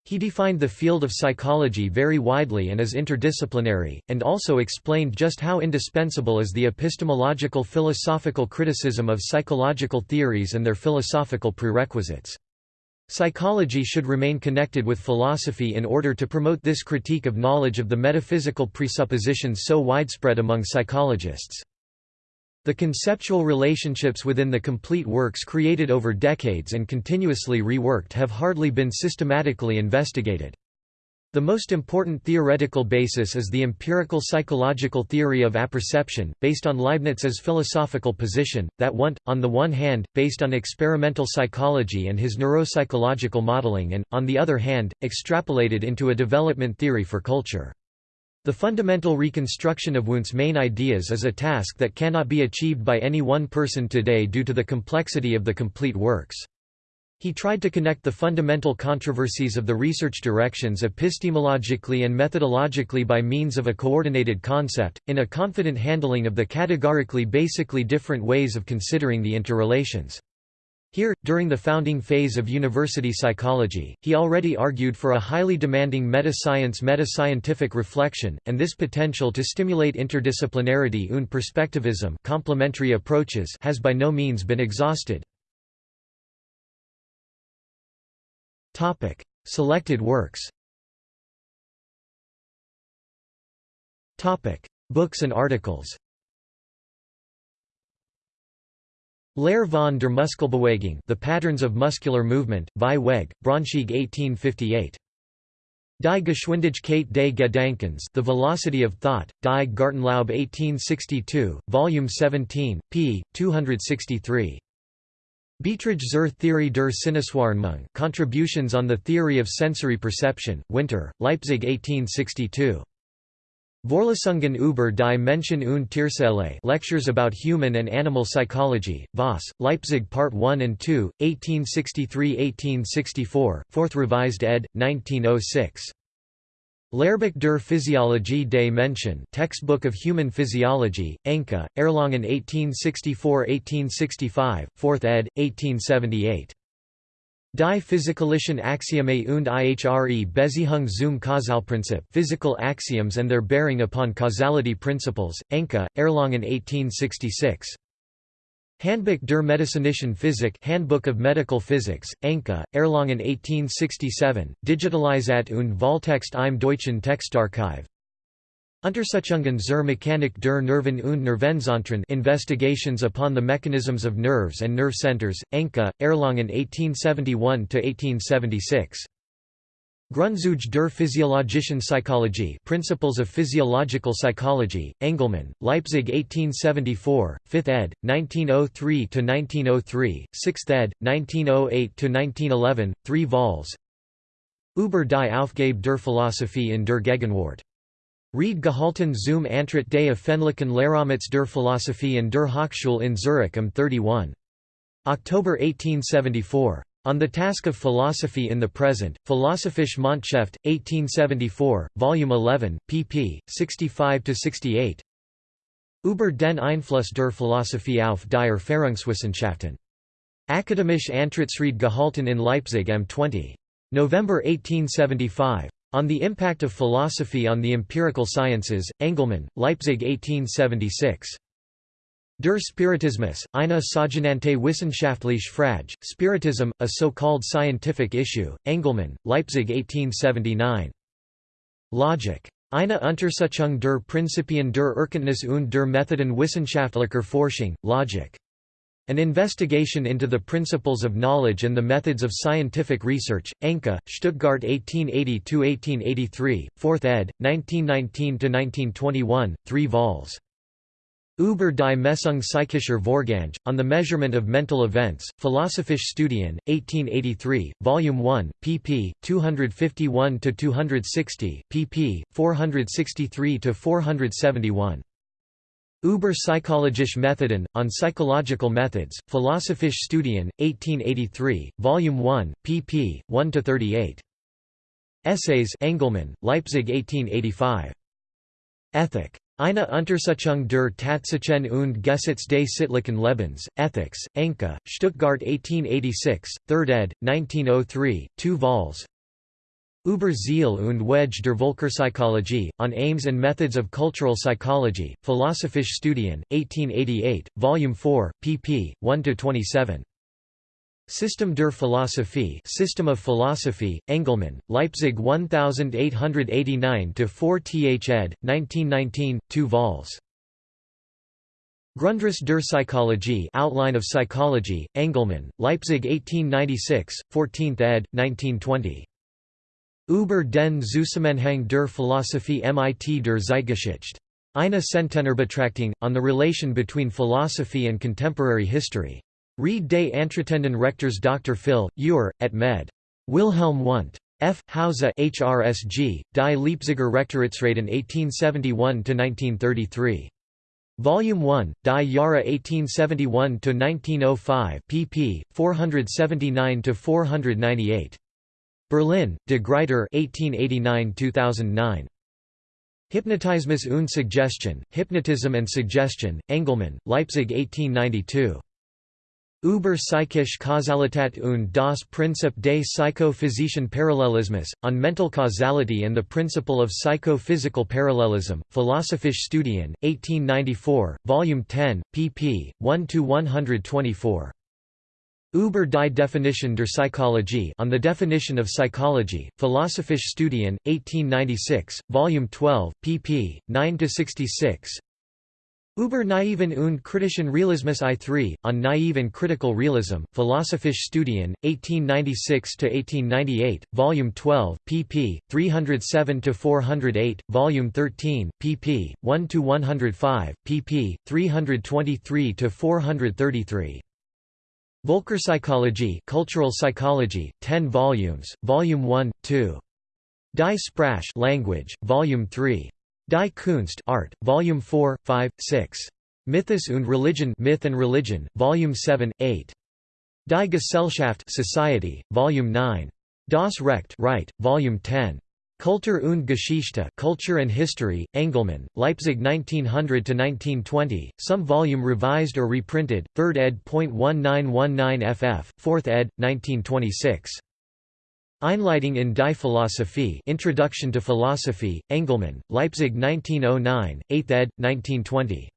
He defined the field of psychology very widely and as interdisciplinary, and also explained just how indispensable is the epistemological philosophical criticism of psychological theories and their philosophical prerequisites. Psychology should remain connected with philosophy in order to promote this critique of knowledge of the metaphysical presuppositions so widespread among psychologists. The conceptual relationships within the complete works created over decades and continuously reworked have hardly been systematically investigated. The most important theoretical basis is the empirical psychological theory of apperception, based on Leibniz's philosophical position, that Wundt, on the one hand, based on experimental psychology and his neuropsychological modeling and, on the other hand, extrapolated into a development theory for culture. The fundamental reconstruction of Wundt's main ideas is a task that cannot be achieved by any one person today due to the complexity of the complete works. He tried to connect the fundamental controversies of the research directions epistemologically and methodologically by means of a coordinated concept, in a confident handling of the categorically basically different ways of considering the interrelations. Here, during the founding phase of university psychology, he already argued for a highly demanding meta-science meta-scientific reflection, and this potential to stimulate interdisciplinarity und perspectivism complementary approaches has by no means been exhausted. Selected works Books and articles Lehre von der Muskelbewegung The Patterns of Muscular Movement, Vieweg, Braunschweig 1858. Die Geschwindigkeit des Gedankens The Velocity of Thought, Die Gartenlaube 1862, Volume 17, p. 263. Beiträge zur Theorie der Sinneswahrnehmung Contributions on the Theory of Sensory Perception, Winter, Leipzig 1862. Vorlesungen über die Menschen und Tierseele Lectures about Human and Animal Psychology, Voss, Leipzig Part 1 and 2, 1863–1864, 4th Revised ed., 1906. Lehrbuch der Physiologie des Menschen Textbook of Human Physiology, Enke, Erlangen 1864–1865, 4th ed., 1878. Die physikalischen Axiome und ihre Beziehung zum Kausalprinzip Physical Axioms and their bearing upon causality principles, Enke, Erlangen 1866. Handbuch der medizinischen Physik Handbook of Medical Physics, Enke, Erlangen 1867, Digitalisat und Volltext im Deutschen Textarchiv Untersuchungen zur Mechanik der Nerven und Nervenzentren Investigations upon the Mechanisms of Nerves and Nerve Centers, Enke, Erlangen 1871–1876. Grundzüge der physiologischen Psychologie Principles of Physiological Psychology, Engelmann, Leipzig 1874, 5th ed., 1903–1903, 6th ed., 1908–1911, 3 vols. Über die Aufgabe der Philosophie in der Gegenwart. Reed gehalten zum Antritt des öffentlichen Lehramts der Philosophie in der Hochschule in Zurich am 31. October 1874. On the Task of Philosophy in the Present, Philosophische Monatshefte, 1874, Volume 11, pp. 65–68 Über den Einfluss der Philosophie auf die Erfahrungswissenschaften. Akademische Antrittsrede gehalten in Leipzig am 20. November 1875. On the Impact of Philosophy on the Empirical Sciences, Engelmann, Leipzig 1876. Der Spiritismus, eine sogenannte wissenschaftliche Frage, Spiritism, a so-called scientific issue, Engelmann, Leipzig 1879. Logic. Eine Untersuchung der Prinzipien der Erkenntnis und der Methoden wissenschaftlicher Forschung, Logik. An Investigation into the Principles of Knowledge and the Methods of Scientific Research, Enke, Stuttgart 1880–1883, 4th ed., 1919–1921, 3 vols. Über die Messung psychischer Vorgänge, on the Measurement of Mental Events, Philosophische Studien, 1883, Volume 1, pp. 251–260, pp. 463–471. Über psychologische Methoden, on Psychological Methods, Philosophische Studien, 1883, Volume 1, pp. 1–38. Essays Engelmann, Leipzig 1885. Ethic. Eine Untersuchung der Tatsachen und Gesetz des sittlichen Lebens, Ethics, Enke, Stuttgart 1886, 3rd ed., 1903, 2 vols. Über Ziel und Wege der Völkerpsychologie, on Aims and Methods of Cultural Psychology, Philosophische Studien, 1888, Volume 4, pp. 1–27. System der Philosophie System of Philosophy, Engelmann, Leipzig 1889–4 th ed., 1919, 2 vols. Grundriss der Psychologie Outline of Psychology, Engelmann, Leipzig 1896, 14th ed., 1920. Über den Zusammenhang der Philosophie mit der Zeitgeschichte. Eine Centenarbetrachtung, on the relation between philosophy and contemporary history. Read des Entretenden Rektors Dr. Phil, Ure, et med. Wilhelm Wundt. F. Hause HRSG, Die Leipziger Rektoratsreden 1871–1933. Volume 1, Die Jahre 1871–1905 pp. 479–498. Berlin, De Gruyter 1889–2009. Hypnotismus und Suggestion, Hypnotism and Suggestion, Engelmann, Leipzig 1892. Über psychische Kausalität und das Prinzip des psychophysischen Parallelismus, on mental causality and the principle of psychophysical parallelism, Philosophische Studien, 1894, Volume 10, pp. 1–124. Über die Definition der Psychologie on the Definition of Psychology, Philosophische Studien, 1896, Volume 12, pp. 9–66 Über naiven und kritischen Realismus I3, on naive and critical realism, Philosophische Studien, 1896–1898, Volume 12, pp. 307–408, Volume 13, pp. 1–105, pp. 323–433. Völkerpsychologie Cultural Psychology, 10 volumes, Volume 1, 2. Die Sprache language, Volume 3. Die Kunst Art, Volume 4, 5, 6. Mythos und Religion Myth and Religion, Volume 7, 8. Die Gesellschaft Society, Volume 9. Das Recht right, Volume 10. Kultur und Geschichte Culture and History, Engelmann, Leipzig 1900–1920, some volume revised or reprinted, 3rd ed. 1919 ff, 4th ed., 1926. Einleitung in die Philosophie Introduction to Philosophy, Engelmann, Leipzig 1909, 8th ed., 1920.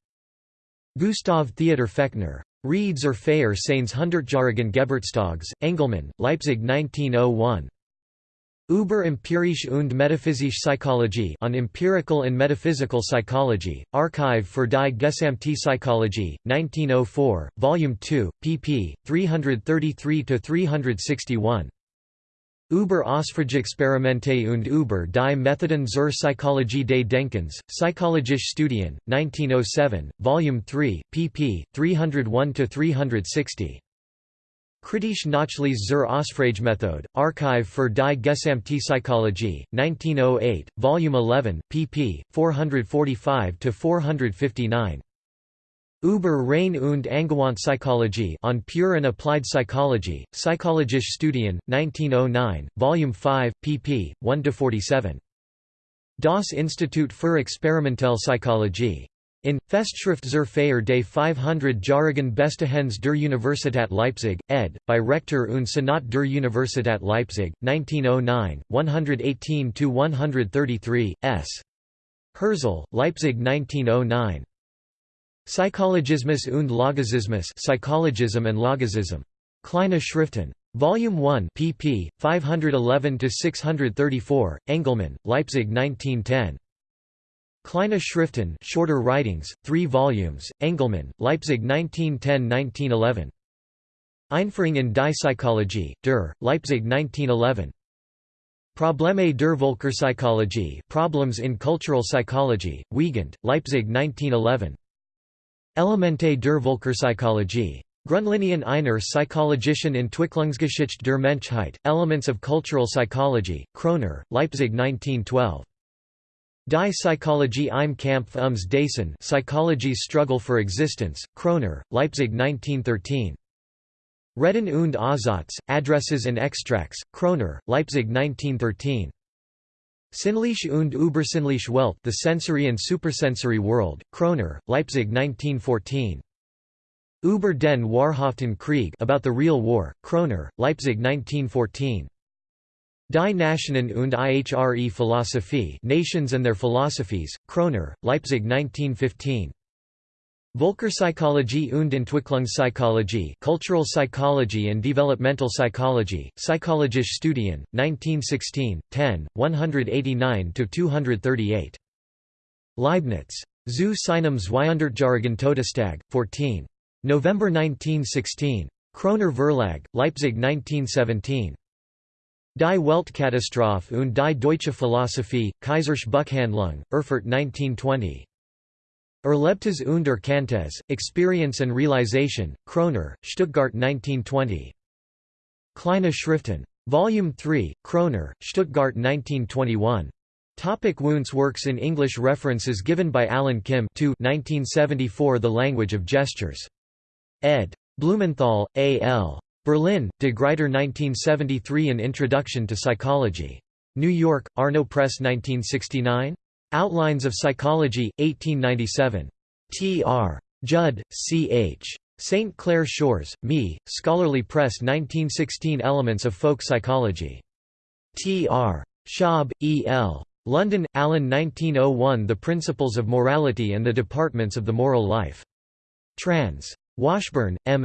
Gustav Theodor Fechner. Reeds or Feier Seines Hundertjährigen Geburtstags, Engelmann, Leipzig 1901. Über empirische und metaphysische Psychologie on empirical and metaphysical psychology, Archive für die gesamte Psychologie, 1904, Volume 2, pp. 333–361. Über Ausfrageexperimente und über die Methoden zur Psychologie des Denkens, Psychologische Studien, 1907, Volume 3, pp. 301–360. Kritische Nachlese zur Ausfragemethode, Archive für die gesamte Psychologie, 1908, Volume 11, pp. 445–459. Über rein und angewandte Psychologie on Pure and Applied Psychology, Psychologische Studien, 1909, Volume 5, pp. 1–47. Das Institut für Experimentelle Psychologie. In, Festschrift zur Feier des 500-jährigen Bestehens der Universität Leipzig, ed., by Rektor und Senat der Universität Leipzig, 1909, 118–133, s. Hirzel, Leipzig 1909. Psychologismus und Logizismus Psychologism and Logicism. Kleine Schriften. Volume 1 pp. 511–634, Engelmann, Leipzig 1910. Kleine Schriften shorter writings, 3 volumes, Engelmann, Leipzig 1910–1911. Einführung in die Psychologie, der, Leipzig 1911. Probleme der Völkerpsychologie Problems in Cultural Psychology, Wiegand, Leipzig 1911. Elemente der Völkerpsychologie. Grundlinien einer psychologischen Entwicklungsgeschichte der Menschheit, Elements of Cultural Psychology, Kroner, Leipzig 1912. Die Psychologie im Kampf ums Dasein Psychology's Struggle for Existence, Kroner, Leipzig 1913. Reden und Aussatz, Addresses and Extracts, Kroner, Leipzig 1913. Sinnliche und übersinnliche Welt The Sensory and Supersensory World, Kroner, Leipzig 1914. Über den wahrhaften Krieg About the Real War, Kroner, Leipzig 1914. Die Nationen und ihre Philosophie Nations and Their Philosophies, Kroner, Leipzig 1915. Völkerpsychologie und Entwicklungspsychologie Cultural Psychology and Developmental Psychology, Psychologische Studien, 1916, 10, 189–238. Leibniz. Zu seinem Zweihundertjährigen Todestag, 14. November 1916. Kroner Verlag, Leipzig 1917. Die Weltkatastrophe und die deutsche Philosophie, Keyser'sche Buchhandlung, Erfurt 1920. Erlebtes und Erkanntes, Experience and Realization, Kroner, Stuttgart 1920. Kleine Schriften. Volume 3, Kroner, Stuttgart 1921. Topic Wundt's works in English References given by Alan Kim 2 1974 The Language of Gestures. ed. Blumenthal, A. L. Berlin, De Gruyter 1973 An Introduction to Psychology. New York, Arno Press 1969? Outlines of Psychology, 1897. T. R. Judd, C. H. St. Clair Shores, Me, Scholarly Press 1916 Elements of Folk Psychology. T. R. Schaub, E. L. London, Allen 1901 The Principles of Morality and the Departments of the Moral Life. Trans. Washburn, M.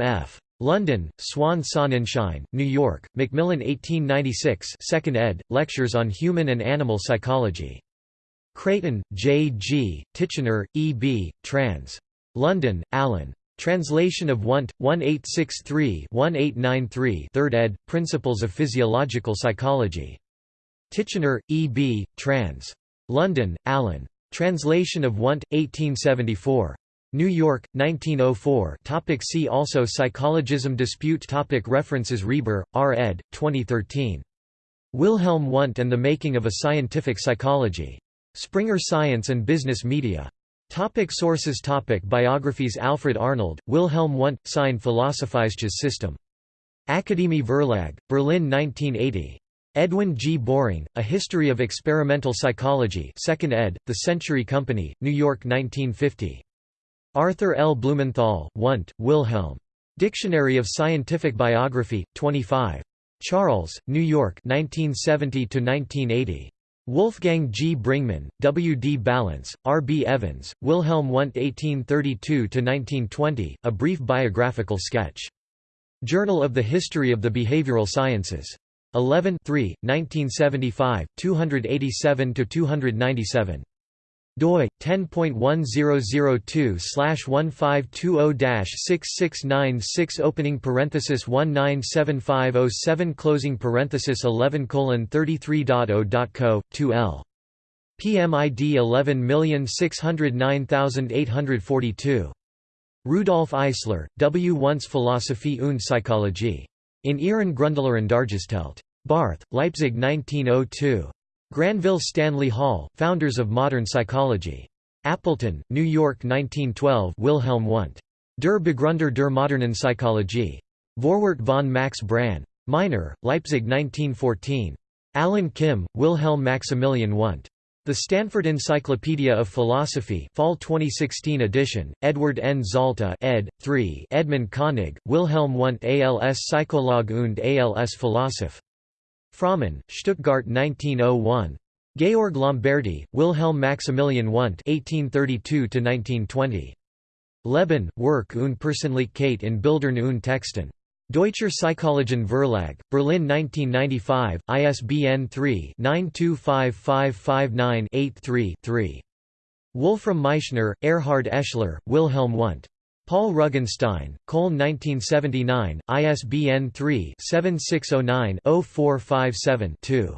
London, Swan Sonnenschein, New York, Macmillan 1896 2nd ed., Lectures on Human and Animal Psychology. Creighton, J. G., Titchener, E. B., trans. London, Allen. Translation of Wundt, 1863-1893 3rd ed., Principles of Physiological Psychology. Titchener, E. B., trans. London, Allen. Translation of Wundt, 1874. New York, 1904 topic See also Psychologism dispute topic References Reber, R. ed., 2013. Wilhelm Wundt and the Making of a Scientific Psychology. Springer Science and Business Media. Topic sources topic Biographies Alfred Arnold, Wilhelm Wundt, Sein Philosophisches System. Akademie Verlag, Berlin 1980. Edwin G. Boring, A History of Experimental Psychology 2nd ed., The Century Company, New York 1950. Arthur L. Blumenthal, Wundt, Wilhelm. Dictionary of Scientific Biography, 25. Charles, New York 1970–1980. Wolfgang G. Bringmann, W. D. Ballance, R. B. Evans, Wilhelm Wundt 1832–1920, A Brief Biographical Sketch. Journal of the History of the Behavioral Sciences. 11 3, 1975, 287–297 doi 10.1002/1520-6696 opening parenthesis 197507 closing parenthesis 11 colon 33.0.co 2l PMID 11609842 Rudolf Eisler, W. Once Philosophie und Psychologie. In Ihren Grundlehren Dargestellt. Barth, Leipzig 1902. Granville Stanley Hall, Founders of Modern Psychology. Appleton, New York 1912 Wilhelm Wundt. Der Begründer der modernen Psychologie. Vorwort von Max Brahn. Meiner, Leipzig 1914. Alan Kim, Wilhelm Maximilian Wundt. The Stanford Encyclopedia of Philosophy Fall 2016 edition, Edward N. Zalta ed. 3 Edmund Koenig, Wilhelm Wundt als Psychologe und als Philosoph. Frommann, Stuttgart 1901. Georg Lamberti, Wilhelm Maximilian Wundt (1832–1920). Leben, Werk und Persönlichkeit in Bildern und Texten. Deutscher Psychologien Verlag, Berlin 1995, ISBN 3-925559-83-3. Wolfram Meischner, Erhard Eschler, Wilhelm Wundt. Pahl-Rugenstein, Köln 1979, ISBN 3-7609-0457-2.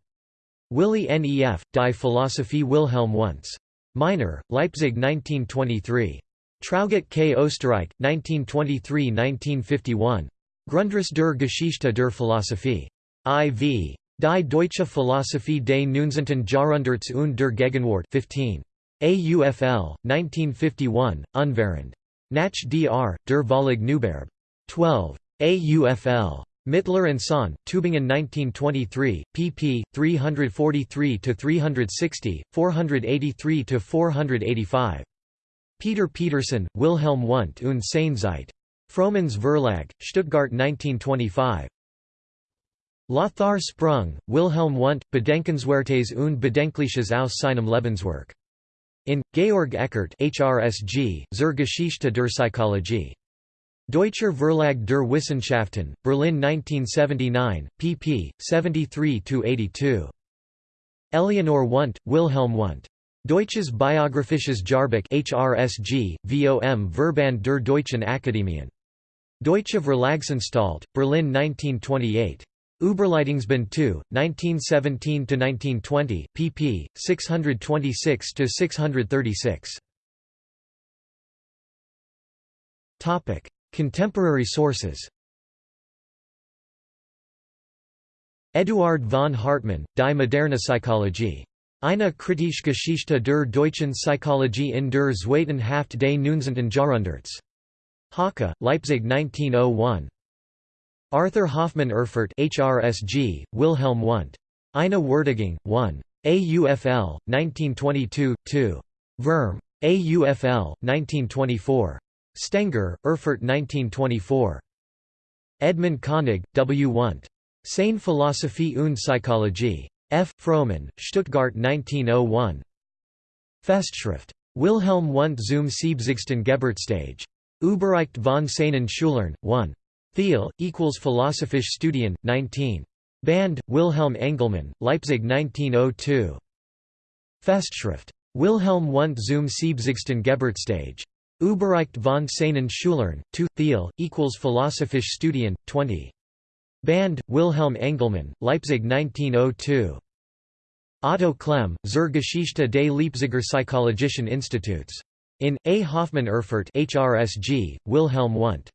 Willi Nef, Die Philosophie Wilhelm Wundts. Meiner, Leipzig 1923. Traugott K. Oesterreich, 1923–1951. Grundriss der Geschichte der Philosophie. IV. Die Deutsche Philosophie des 19. Jahrhunderts und der Gegenwart 15. AUFL, 1951, unvariant. Nach dr. der Vollig Neuberb. 12. AUFL. Mittler and Son, Tübingen 1923, pp. 343–360, 483–485. Peter Petersen, Wilhelm Wundt und seine Zeit. Vroemans Verlag, Stuttgart 1925. Lothar Sprung, Wilhelm Wundt, Bedenkenswertes und Bedenkliches aus seinem Lebenswerk. In, Georg Eckert HRSG, Zur Geschichte der Psychologie. Deutscher Verlag der Wissenschaften, Berlin 1979, pp. 73–82. Eleonore Wundt, Wilhelm Wundt. Deutsches Biographisches Jahrbuch HRSG, vom Verband der Deutschen Akademien. Deutsche Verlagsanstalt, Berlin 1928. Überleitungsband 2, 1917–1920, pp. 626–636. Contemporary sources Eduard von Hartmann, Die moderne Psychologie. Eine kritische Geschichte der deutschen Psychologie in der zweiten Hälfte des 19. Jahrhunderts. Hacke, Leipzig 1901. Arthur Hoffmann Erfurt HRSG, Wilhelm Wundt. Eine Würdigung, 1. AUFL, 1922, 2. Wurm. AUFL, 1924. Stenger, Erfurt 1924. Edmund Koenig, W. Wundt. Seine Philosophie und Psychologie. F. Frommann, Stuttgart 1901. Festschrift. Wilhelm Wundt zum siebzigsten Geburtstag. Überreicht von seinen Schülern, 1. Thiel, equals Philosophisch Studien, 19. Band, Wilhelm Engelmann, Leipzig 1902. Festschrift. Wilhelm Wundt zum siebzigsten Geburtstag. Überreicht von seinen Schülern, 2. Thiel, equals Philosophisch Studien, 20. Band, Wilhelm Engelmann, Leipzig 1902. Otto Klemm, Zur Geschichte des Leipziger Psychologischen Instituts. In, A. Hoffmann Erfurt HRSG, Wilhelm Wundt.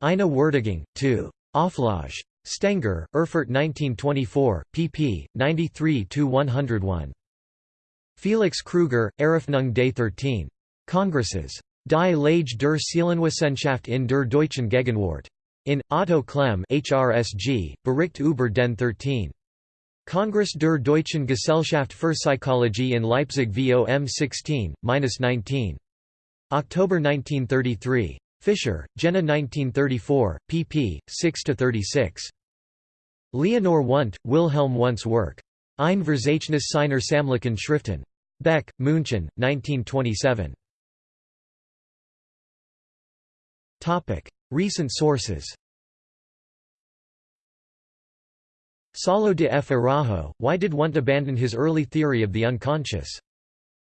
Eine Würdigung, 2. Auflage. Stenger, Erfurt 1924, pp. 93–101. Felix Krueger, Eröffnung des 13. Kongresses. Die Lage der Seelenwissenschaft in der deutschen Gegenwart. In, Otto Klemm HRSG, Bericht über den 13. Kongress der Deutschen Gesellschaft für Psychologie in Leipzig vom 16–19. October 1933. Fischer, Jena 1934, pp. 6–36. Leonore Wundt, Wilhelm Wundt's work. Ein Verzeichnis seiner Sammlungen Schriften. Beck, München, 1927. Recent sources Saulo de F. Araujo, Why did Wundt abandon his early theory of the unconscious?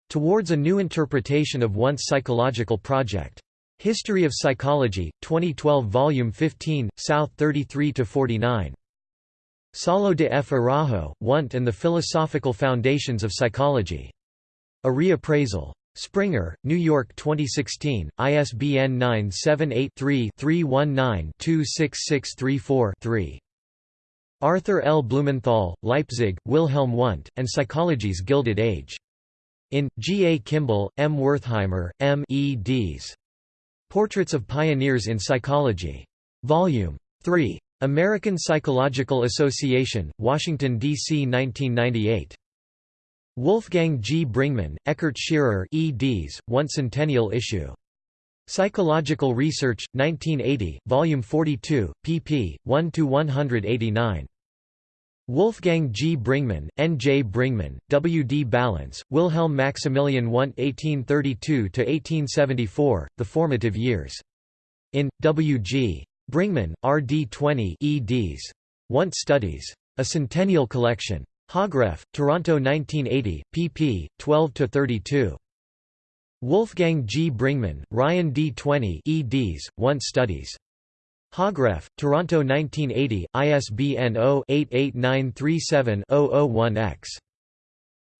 Towards a New Interpretation of Wundt's Psychological Project. History of Psychology, 2012 Volume 15, South 33–49. Saulo de F. Araujo, Wundt and the Philosophical Foundations of Psychology. A Reappraisal. Springer, New York 2016, ISBN 978-3-319-26634-3. Arthur L. Blumenthal, Leipzig, Wilhelm Wundt, and Psychology's Gilded Age. In, G. A. Kimble, M. Wertheimer, M. E. eds. Portraits of Pioneers in Psychology. Volume 3. American Psychological Association, Washington, D.C. 1998. Wolfgang G. Bringmann, Eckert Scheerer eds, One Centennial issue. Psychological Research, 1980, Volume 42, pp. 1–189. Wolfgang G. Bringmann, N. J. Bringmann, W. D. Ballance, Wilhelm Maximilian Wundt 1832–1874, The Formative Years. In, W. G. Bringmann, R. D. 20 eds. Wundt Studies. A Centennial Collection. Hogrefe, Toronto 1980, pp. 12–32. Wolfgang G. Bringmann, Ryan D. 20 eds, Wundt Studies. Hogrefe, Toronto 1980, ISBN 0-88937-001-X.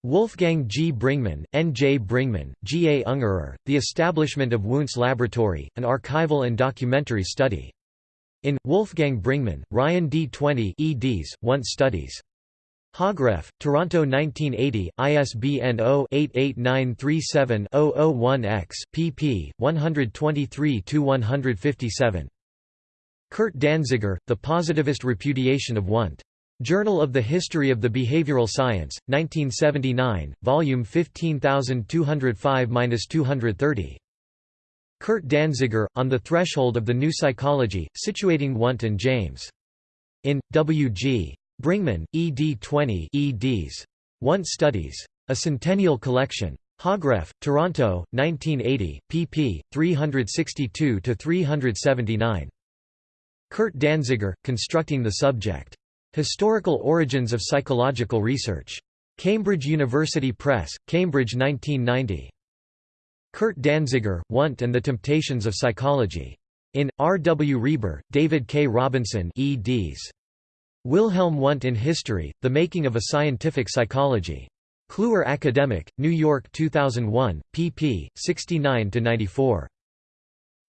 Wolfgang G. Bringmann, N. J. Bringmann, G. A. Ungerer, The Establishment of Wundt's Laboratory, an archival and documentary study. In, Wolfgang Bringmann, Ryan D. 20 eds, Wundt Studies. Hogrefe, Toronto 1980, ISBN 0-88937-001-X, pp. 123–157. Kurt Danziger, The Positivist Repudiation of Wundt. Journal of the History of the Behavioral Science, 1979, volume 15205–230. Kurt Danziger, On the Threshold of the New Psychology, situating Wundt and James. In, W. G. Bringmann, ed 20 eds. Wundt Studies. A Centennial Collection. Hogrefe, Toronto, 1980, pp. 362–379. Kurt Danziger, Constructing the Subject. Historical Origins of Psychological Research. Cambridge University Press, Cambridge 1990. Kurt Danziger, Wundt and the Temptations of Psychology. In, R. W. Reber, David K. Robinson eds. Wilhelm Wundt in History, The Making of a Scientific Psychology. Kluwer Academic, New York 2001, pp. 69–94.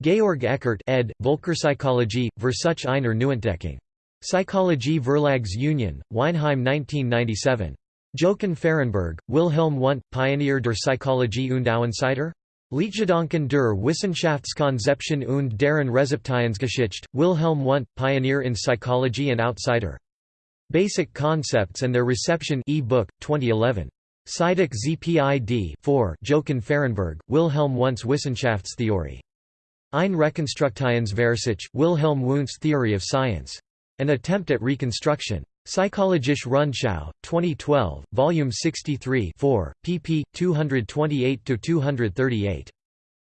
Georg Eckert ed., Völkerpsychologie, Versuch einer Neuentdeckung. Psychologie Verlags Union, Weinheim 1997. Jochen Fahrenberg, Wilhelm Wundt, Pioneer der Psychologie und Außenseiter? Leitgedanken der Wissenschaftskonzeption und deren Rezeptionsgeschichte, Wilhelm Wundt, Pioneer in Psychology and Outsider. Basic Concepts and Their Reception e-book, 2011. Psychic ZPID 4 Jochen Fahrenberg, Wilhelm Wundt's Wissenschaftstheorie. Ein Rekonstruktionsversuch, Wilhelm Wundt's Theory of Science. An Attempt at Reconstruction. Psychologische Rundschau, 2012, Volume 63 4, pp. 228–238.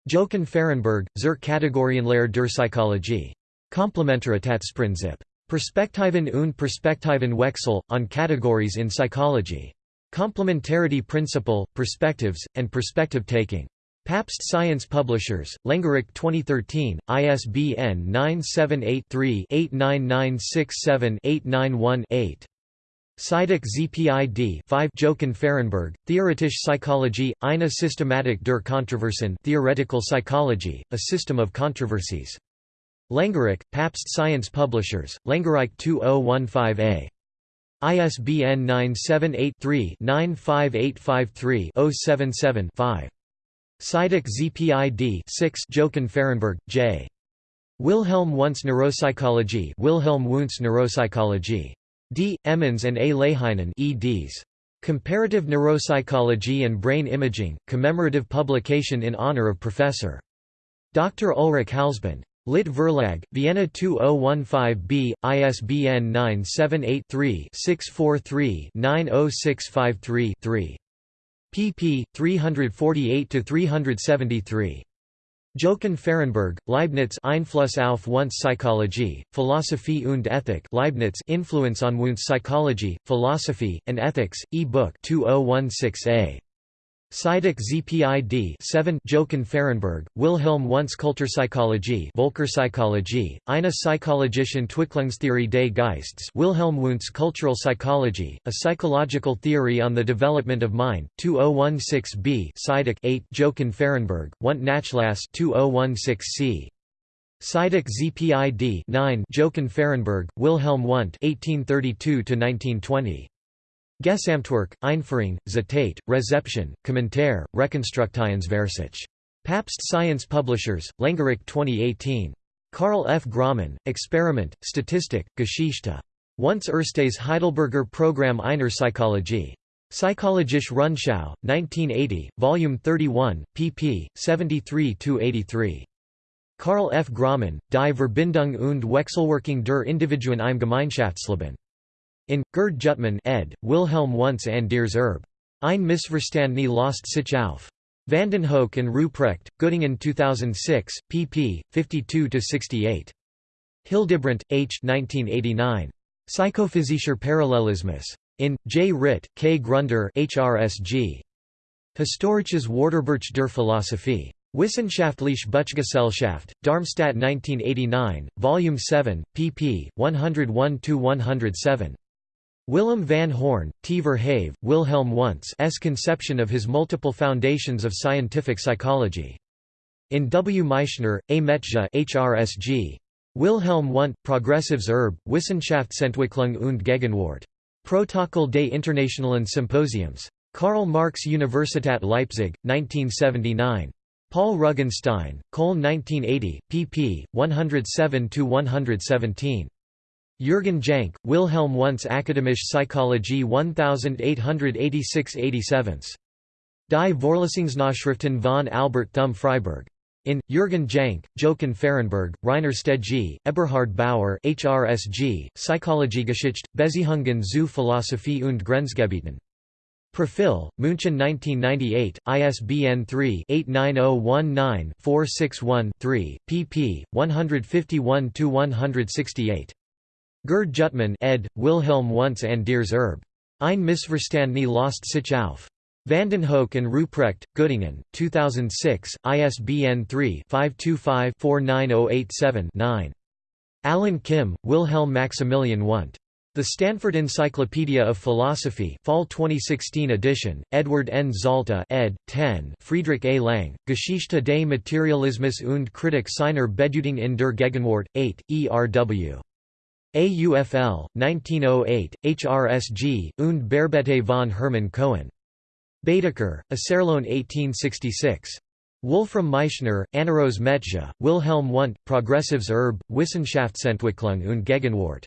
Jochen Fahrenberg, zur Kategorienlehre der Psychologie. Komplementarität Perspektiven und Perspektivenwechsel, on Categories in Psychology. Complementarity Principle, Perspectives, and Perspective Taking. Pabst Science Publishers, Lengerich 2013, ISBN 978-3-89967-891-8. Psychic ZPID 5 Jochen Fahrenberg, Theoretische Psychologie, eine Systematik der Kontroversen Theoretical Psychology, A System of Controversies. Lengerich, Pabst Science Publishers, Lengerich 2015a. ISBN 978 3 95853 077 5. Psychic ZPID 6 Jochen Fahrenberg, J. Wilhelm Wundt's Neuropsychology Wilhelm Wundt's Neuropsychology. D. Emmons and A. Leihinen eds. Comparative Neuropsychology and Brain Imaging, commemorative publication in honor of Professor. Dr. Ulrich Halsband. Lit Verlag, Vienna 2015b, ISBN 978 3 643 90653 3 pp. 348–373. Jochen Fahrenberg, Leibniz Einfluss auf Wundt's Psychologie, Philosophie und Ethik Leibniz Influence on Wundt's Psychology, Philosophy, and Ethics, e-book 2016a. Psychic ZPID 7 Jochen Fahrenberg, Wilhelm Wundt's Kulturpsychologie Völkerpsychologie, eine psychologische Entwicklungstheorie des Geistes Wilhelm Wundt's Cultural Psychology, a psychological theory on the development of mind, 2016b Psychic 8 Jochen Fahrenberg, Wundt Nachlass 2016c. Psychic ZPID 9 Jochen Fahrenberg, Wilhelm Wundt 1832–1920. Gesamtwerk, Einführung, Zitat, Rezeption, Kommentar, Rekonstruktionsversuch. Pabst Science Publishers, Lengerich 2018. Karl F. Graumann, Experiment, Statistik, Geschichte. Once erstes Heidelberger Programm einer Psychologie. Psychologische Rundschau, 1980, Volume 31, pp. 73–83. Karl F. Graumann, Die Verbindung und Wechselwirkung der Individuen im Gemeinschaftsleben. In, Gerd Jüttemann ed., Wilhelm Wundt's an Diers Erbe. Ein Missverstandene lost sich auf. Vandenhoeck and Ruprecht, Göttingen 2006, pp. 52–68. Hildebrandt, H. 1989. Psychophysischer Parallelismus. In, J. Ritt, K. Grunder HRSG. Historisches Wörterbuch der Philosophie. Wissenschaftliche Buchgesellschaft, Darmstadt 1989, Volume 7, pp. 101–107. Willem van Horn, T. Verhaeve, Wilhelm Wundt's conception of his multiple foundations of scientific psychology. In W. Meischner, A. Metzger HRSG. Wilhelm Wundt, Progressives Erb, Wissenschaftsentwicklung und Gegenwart. Protokoll des Internationalen Symposiums. Karl Marx Universität Leipzig, 1979. Pahl-Rugenstein, Köln 1980, pp. 107–117. Jürgen Jank, Wilhelm Wundt's Akademische Psychologie 1886–87. Die Vorlesungsnachschriften von Albert Thum Freiburg. In, Jürgen Jank, Jochen Fahrenberg, Rainer Stege, Eberhard Bauer HRSG, Psychologiegeschichte, Beziehungen zu Philosophie und Grenzgebieten. Profil, München 1998, ISBN 3-89019-461-3, pp. 151–168. Gerd Jüttemann ed., Wilhelm Wundt's Anders Erbe. Ein Missverstandene Lost sich auf. Vandenhoeck and Ruprecht, Göttingen, 2006, ISBN 3-525-49087-9. Alan Kim, Wilhelm Maximilian Wundt. The Stanford Encyclopedia of Philosophy Fall 2016 edition, Edward N. Zalta ed. 10 Friedrich A. Lange, Geschichte des Materialismus und Kritik seiner Bedeutung in der Gegenwart, 8, ERW. AUFL, 1908, HRSG, und Bearbete von Hermann Cohen. Baedeker, Iserlohn 1866. Wolfram Meischner, Annerose Metzger, Wilhelm Wundt, Progressives Erb, Wissenschaftsentwicklung und Gegenwart.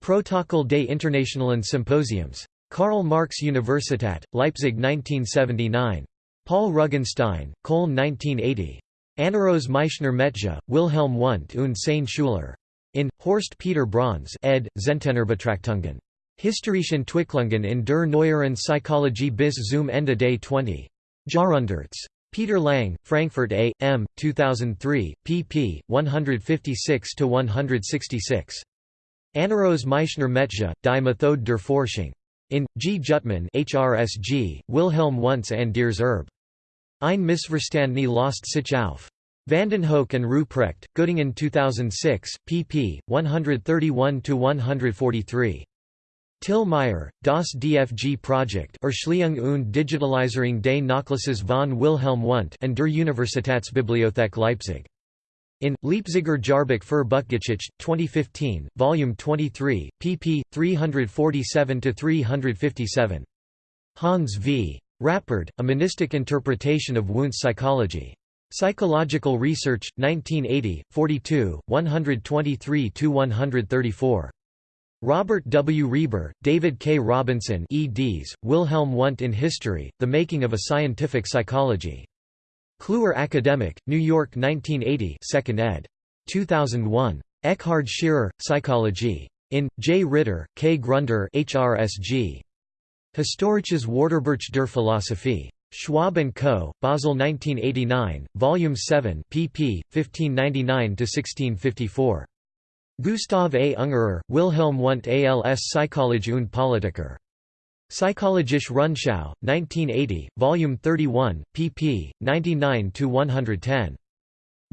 Protokoll des Internationalen Symposiums. Karl Marx Universität, Leipzig 1979. Pahl-Rugenstein, Köln 1980. Annerose Meischner Metzger, Wilhelm Wundt und seine Schüler. In, Horst Peter Brauns ed., Zentenerbetrachtungen. Historischen Entwicklungen in der neueren Psychologie bis zum Ende des 20. Jahrhunderts. Peter Lang, Frankfurt A. M. 2003, pp. 156–166. Annerose Meischner Metzger, Die Methode der Forschung. In, G. Jüttemann HRSG, Wilhelm Wundt's Anders Erbe. Ein Missverstandene Lost sich auf. Vandenhoeck and Ruprecht, Göttingen 2006, pp. 131–143. Till Meyer, Das DFG Projekt Erschließung und Digitalisierung des Nachlasses von Wilhelm Wundt and der Universitätsbibliothek Leipzig. In, Leipziger Jahrbuch für Buchgeschichte, 2015, Volume 23, pp. 347–357. Hans v. Rappard, A Monistic Interpretation of Wundt's Psychology. Psychological Research, 1980, 42, 123–134. Robert W. Reber, David K. Robinson eds, Wilhelm Wundt in History, The Making of a Scientific Psychology. Kluwer Academic, New York 1980 2nd ed. 2001. Eckhard Scheerer, Psychology. In, J. Ritter, K. Grunder HRSG. Historisches Wörterbuch der Philosophie. Schwabe & Co., Basel 1989, Volume 7 pp. 1599–1654. Gustav A. Ungerer, Wilhelm Wundt als Psychologie und Politiker. Psychologische Rundschau, 1980, Volume 31, pp. 99–110.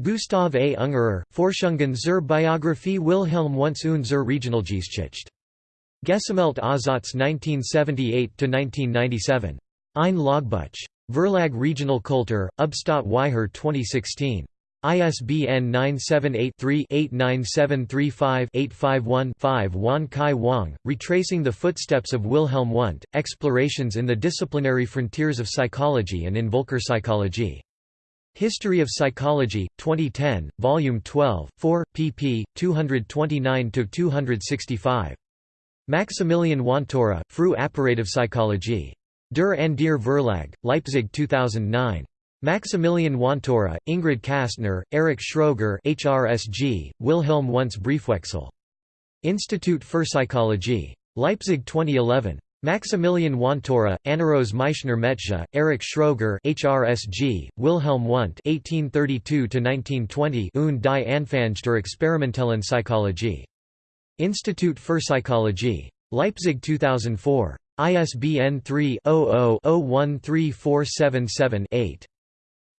Gustav A. Ungerer, Forschungen zur Biographie Wilhelm Wundts und zur Regionalgeschichte. Gesammelt Aussatz 1978–1997. Ein Logbuch. Verlag Regional Kultur, Ubstadt Weiher 2016. ISBN 978-3-89735-851-5 Wan Kai Wang, Retracing the Footsteps of Wilhelm Wundt, Explorations in the Disciplinary Frontiers of Psychology and in Völkerpsychologie. History of Psychology, 2010, Volume 12, 4, pp. 229–265. Maximilian Wontorra, Früh Apparative Psychologie. Der Andir Verlag, Leipzig 2009. Maximilian Wontorra, Ingrid Kastner, Erich Schröger HRSG, Wilhelm Wundt's Briefwechsel. Institut für Psychologie. Leipzig 2011. Maximilian Wontorra, Annerose Meischner Metzger, Erich Schröger HRSG, Wilhelm Wundt 1832–1920 und die Anfänge der experimentellen Psychologie. Institut für Psychologie. Leipzig 2004. ISBN 3-00-013477-8.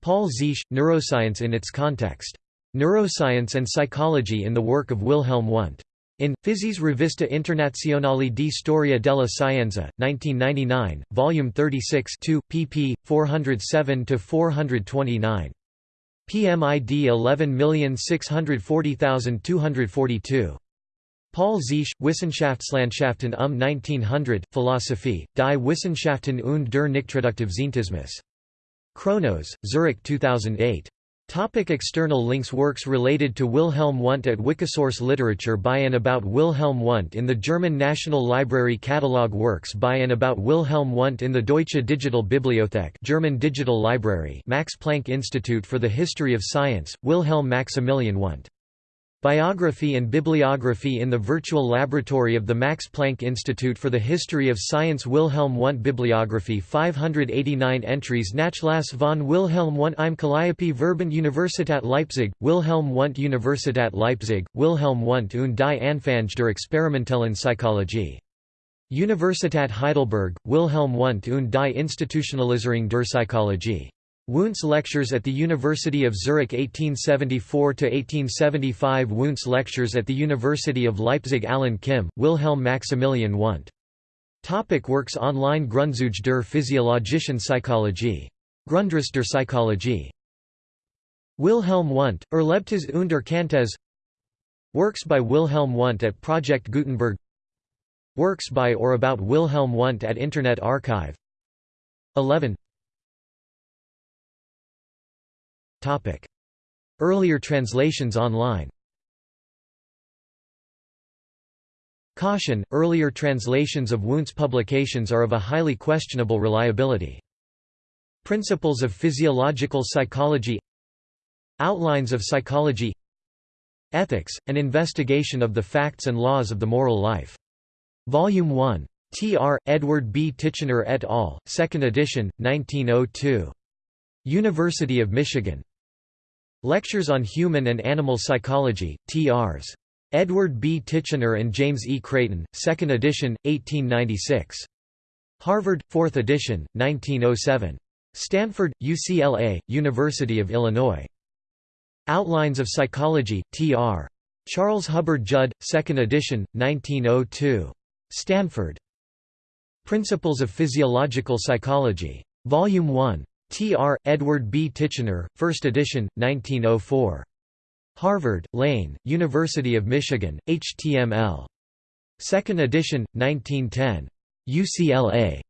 Paul Ziche, Neuroscience in its Context. Neuroscience and Psychology in the work of Wilhelm Wundt. In Physis Rivista Internazionale di Storia della Scienza, 1999, Volume 36 2, pp. 407–429. PMID 11640242. Paul Ziche, Wissenschaftslandschaften um 1900, Philosophie, die Wissenschaften und der Nichtreduktivscientismus. Chronos, Zurich 2008. Topic external links Works related to Wilhelm Wundt at Wikisource Literature by and about Wilhelm Wundt in the German National Library Catalog Works by and about Wilhelm Wundt in the Deutsche Digital Bibliothek German Digital Library Max Planck Institute for the History of Science, Wilhelm Maximilian Wundt Biography and Bibliography in the Virtual Laboratory of the Max Planck Institute for the History of Science Wilhelm Wundt Bibliography 589 entries Nachlass von Wilhelm Wundt im Kalliope Verbund Universität Leipzig, Wilhelm Wundt Universität Leipzig, Wilhelm Wundt und die Anfänge der experimentellen Psychologie. Universität Heidelberg, Wilhelm Wundt und die Institutionalisierung der Psychologie. Wundt's Lectures at the University of Zurich 1874–1875 Wundt's Lectures at the University of Leipzig Alan Kim, Wilhelm Maximilian Wundt. Topic works online Grundzüge der physiologischen Psychologie. Grundriss der Psychologie. Wilhelm Wundt, Erlebtes und Erkanntes Works by Wilhelm Wundt at Project Gutenberg Works by or about Wilhelm Wundt at Internet Archive 11 Earlier translations online Caution, earlier translations of Wundt's publications are of a highly questionable reliability. Principles of Physiological Psychology Outlines of Psychology Ethics, an investigation of the facts and laws of the moral life. Volume 1. Tr. Edward B. Titchener et al., 2nd edition, 1902. University of Michigan. Lectures on Human and Animal Psychology, T.R.s. Edward B. Titchener and James E. Creighton, 2nd edition, 1896. Harvard, 4th edition, 1907. Stanford, UCLA, University of Illinois. Outlines of Psychology, T.R. Charles Hubbard Judd, 2nd edition, 1902. Stanford. Principles of Physiological Psychology. Volume 1. T.R. Edward B. Titchener, 1st edition, 1904. Harvard, Lane, University of Michigan, HTML. 2nd edition, 1910. UCLA.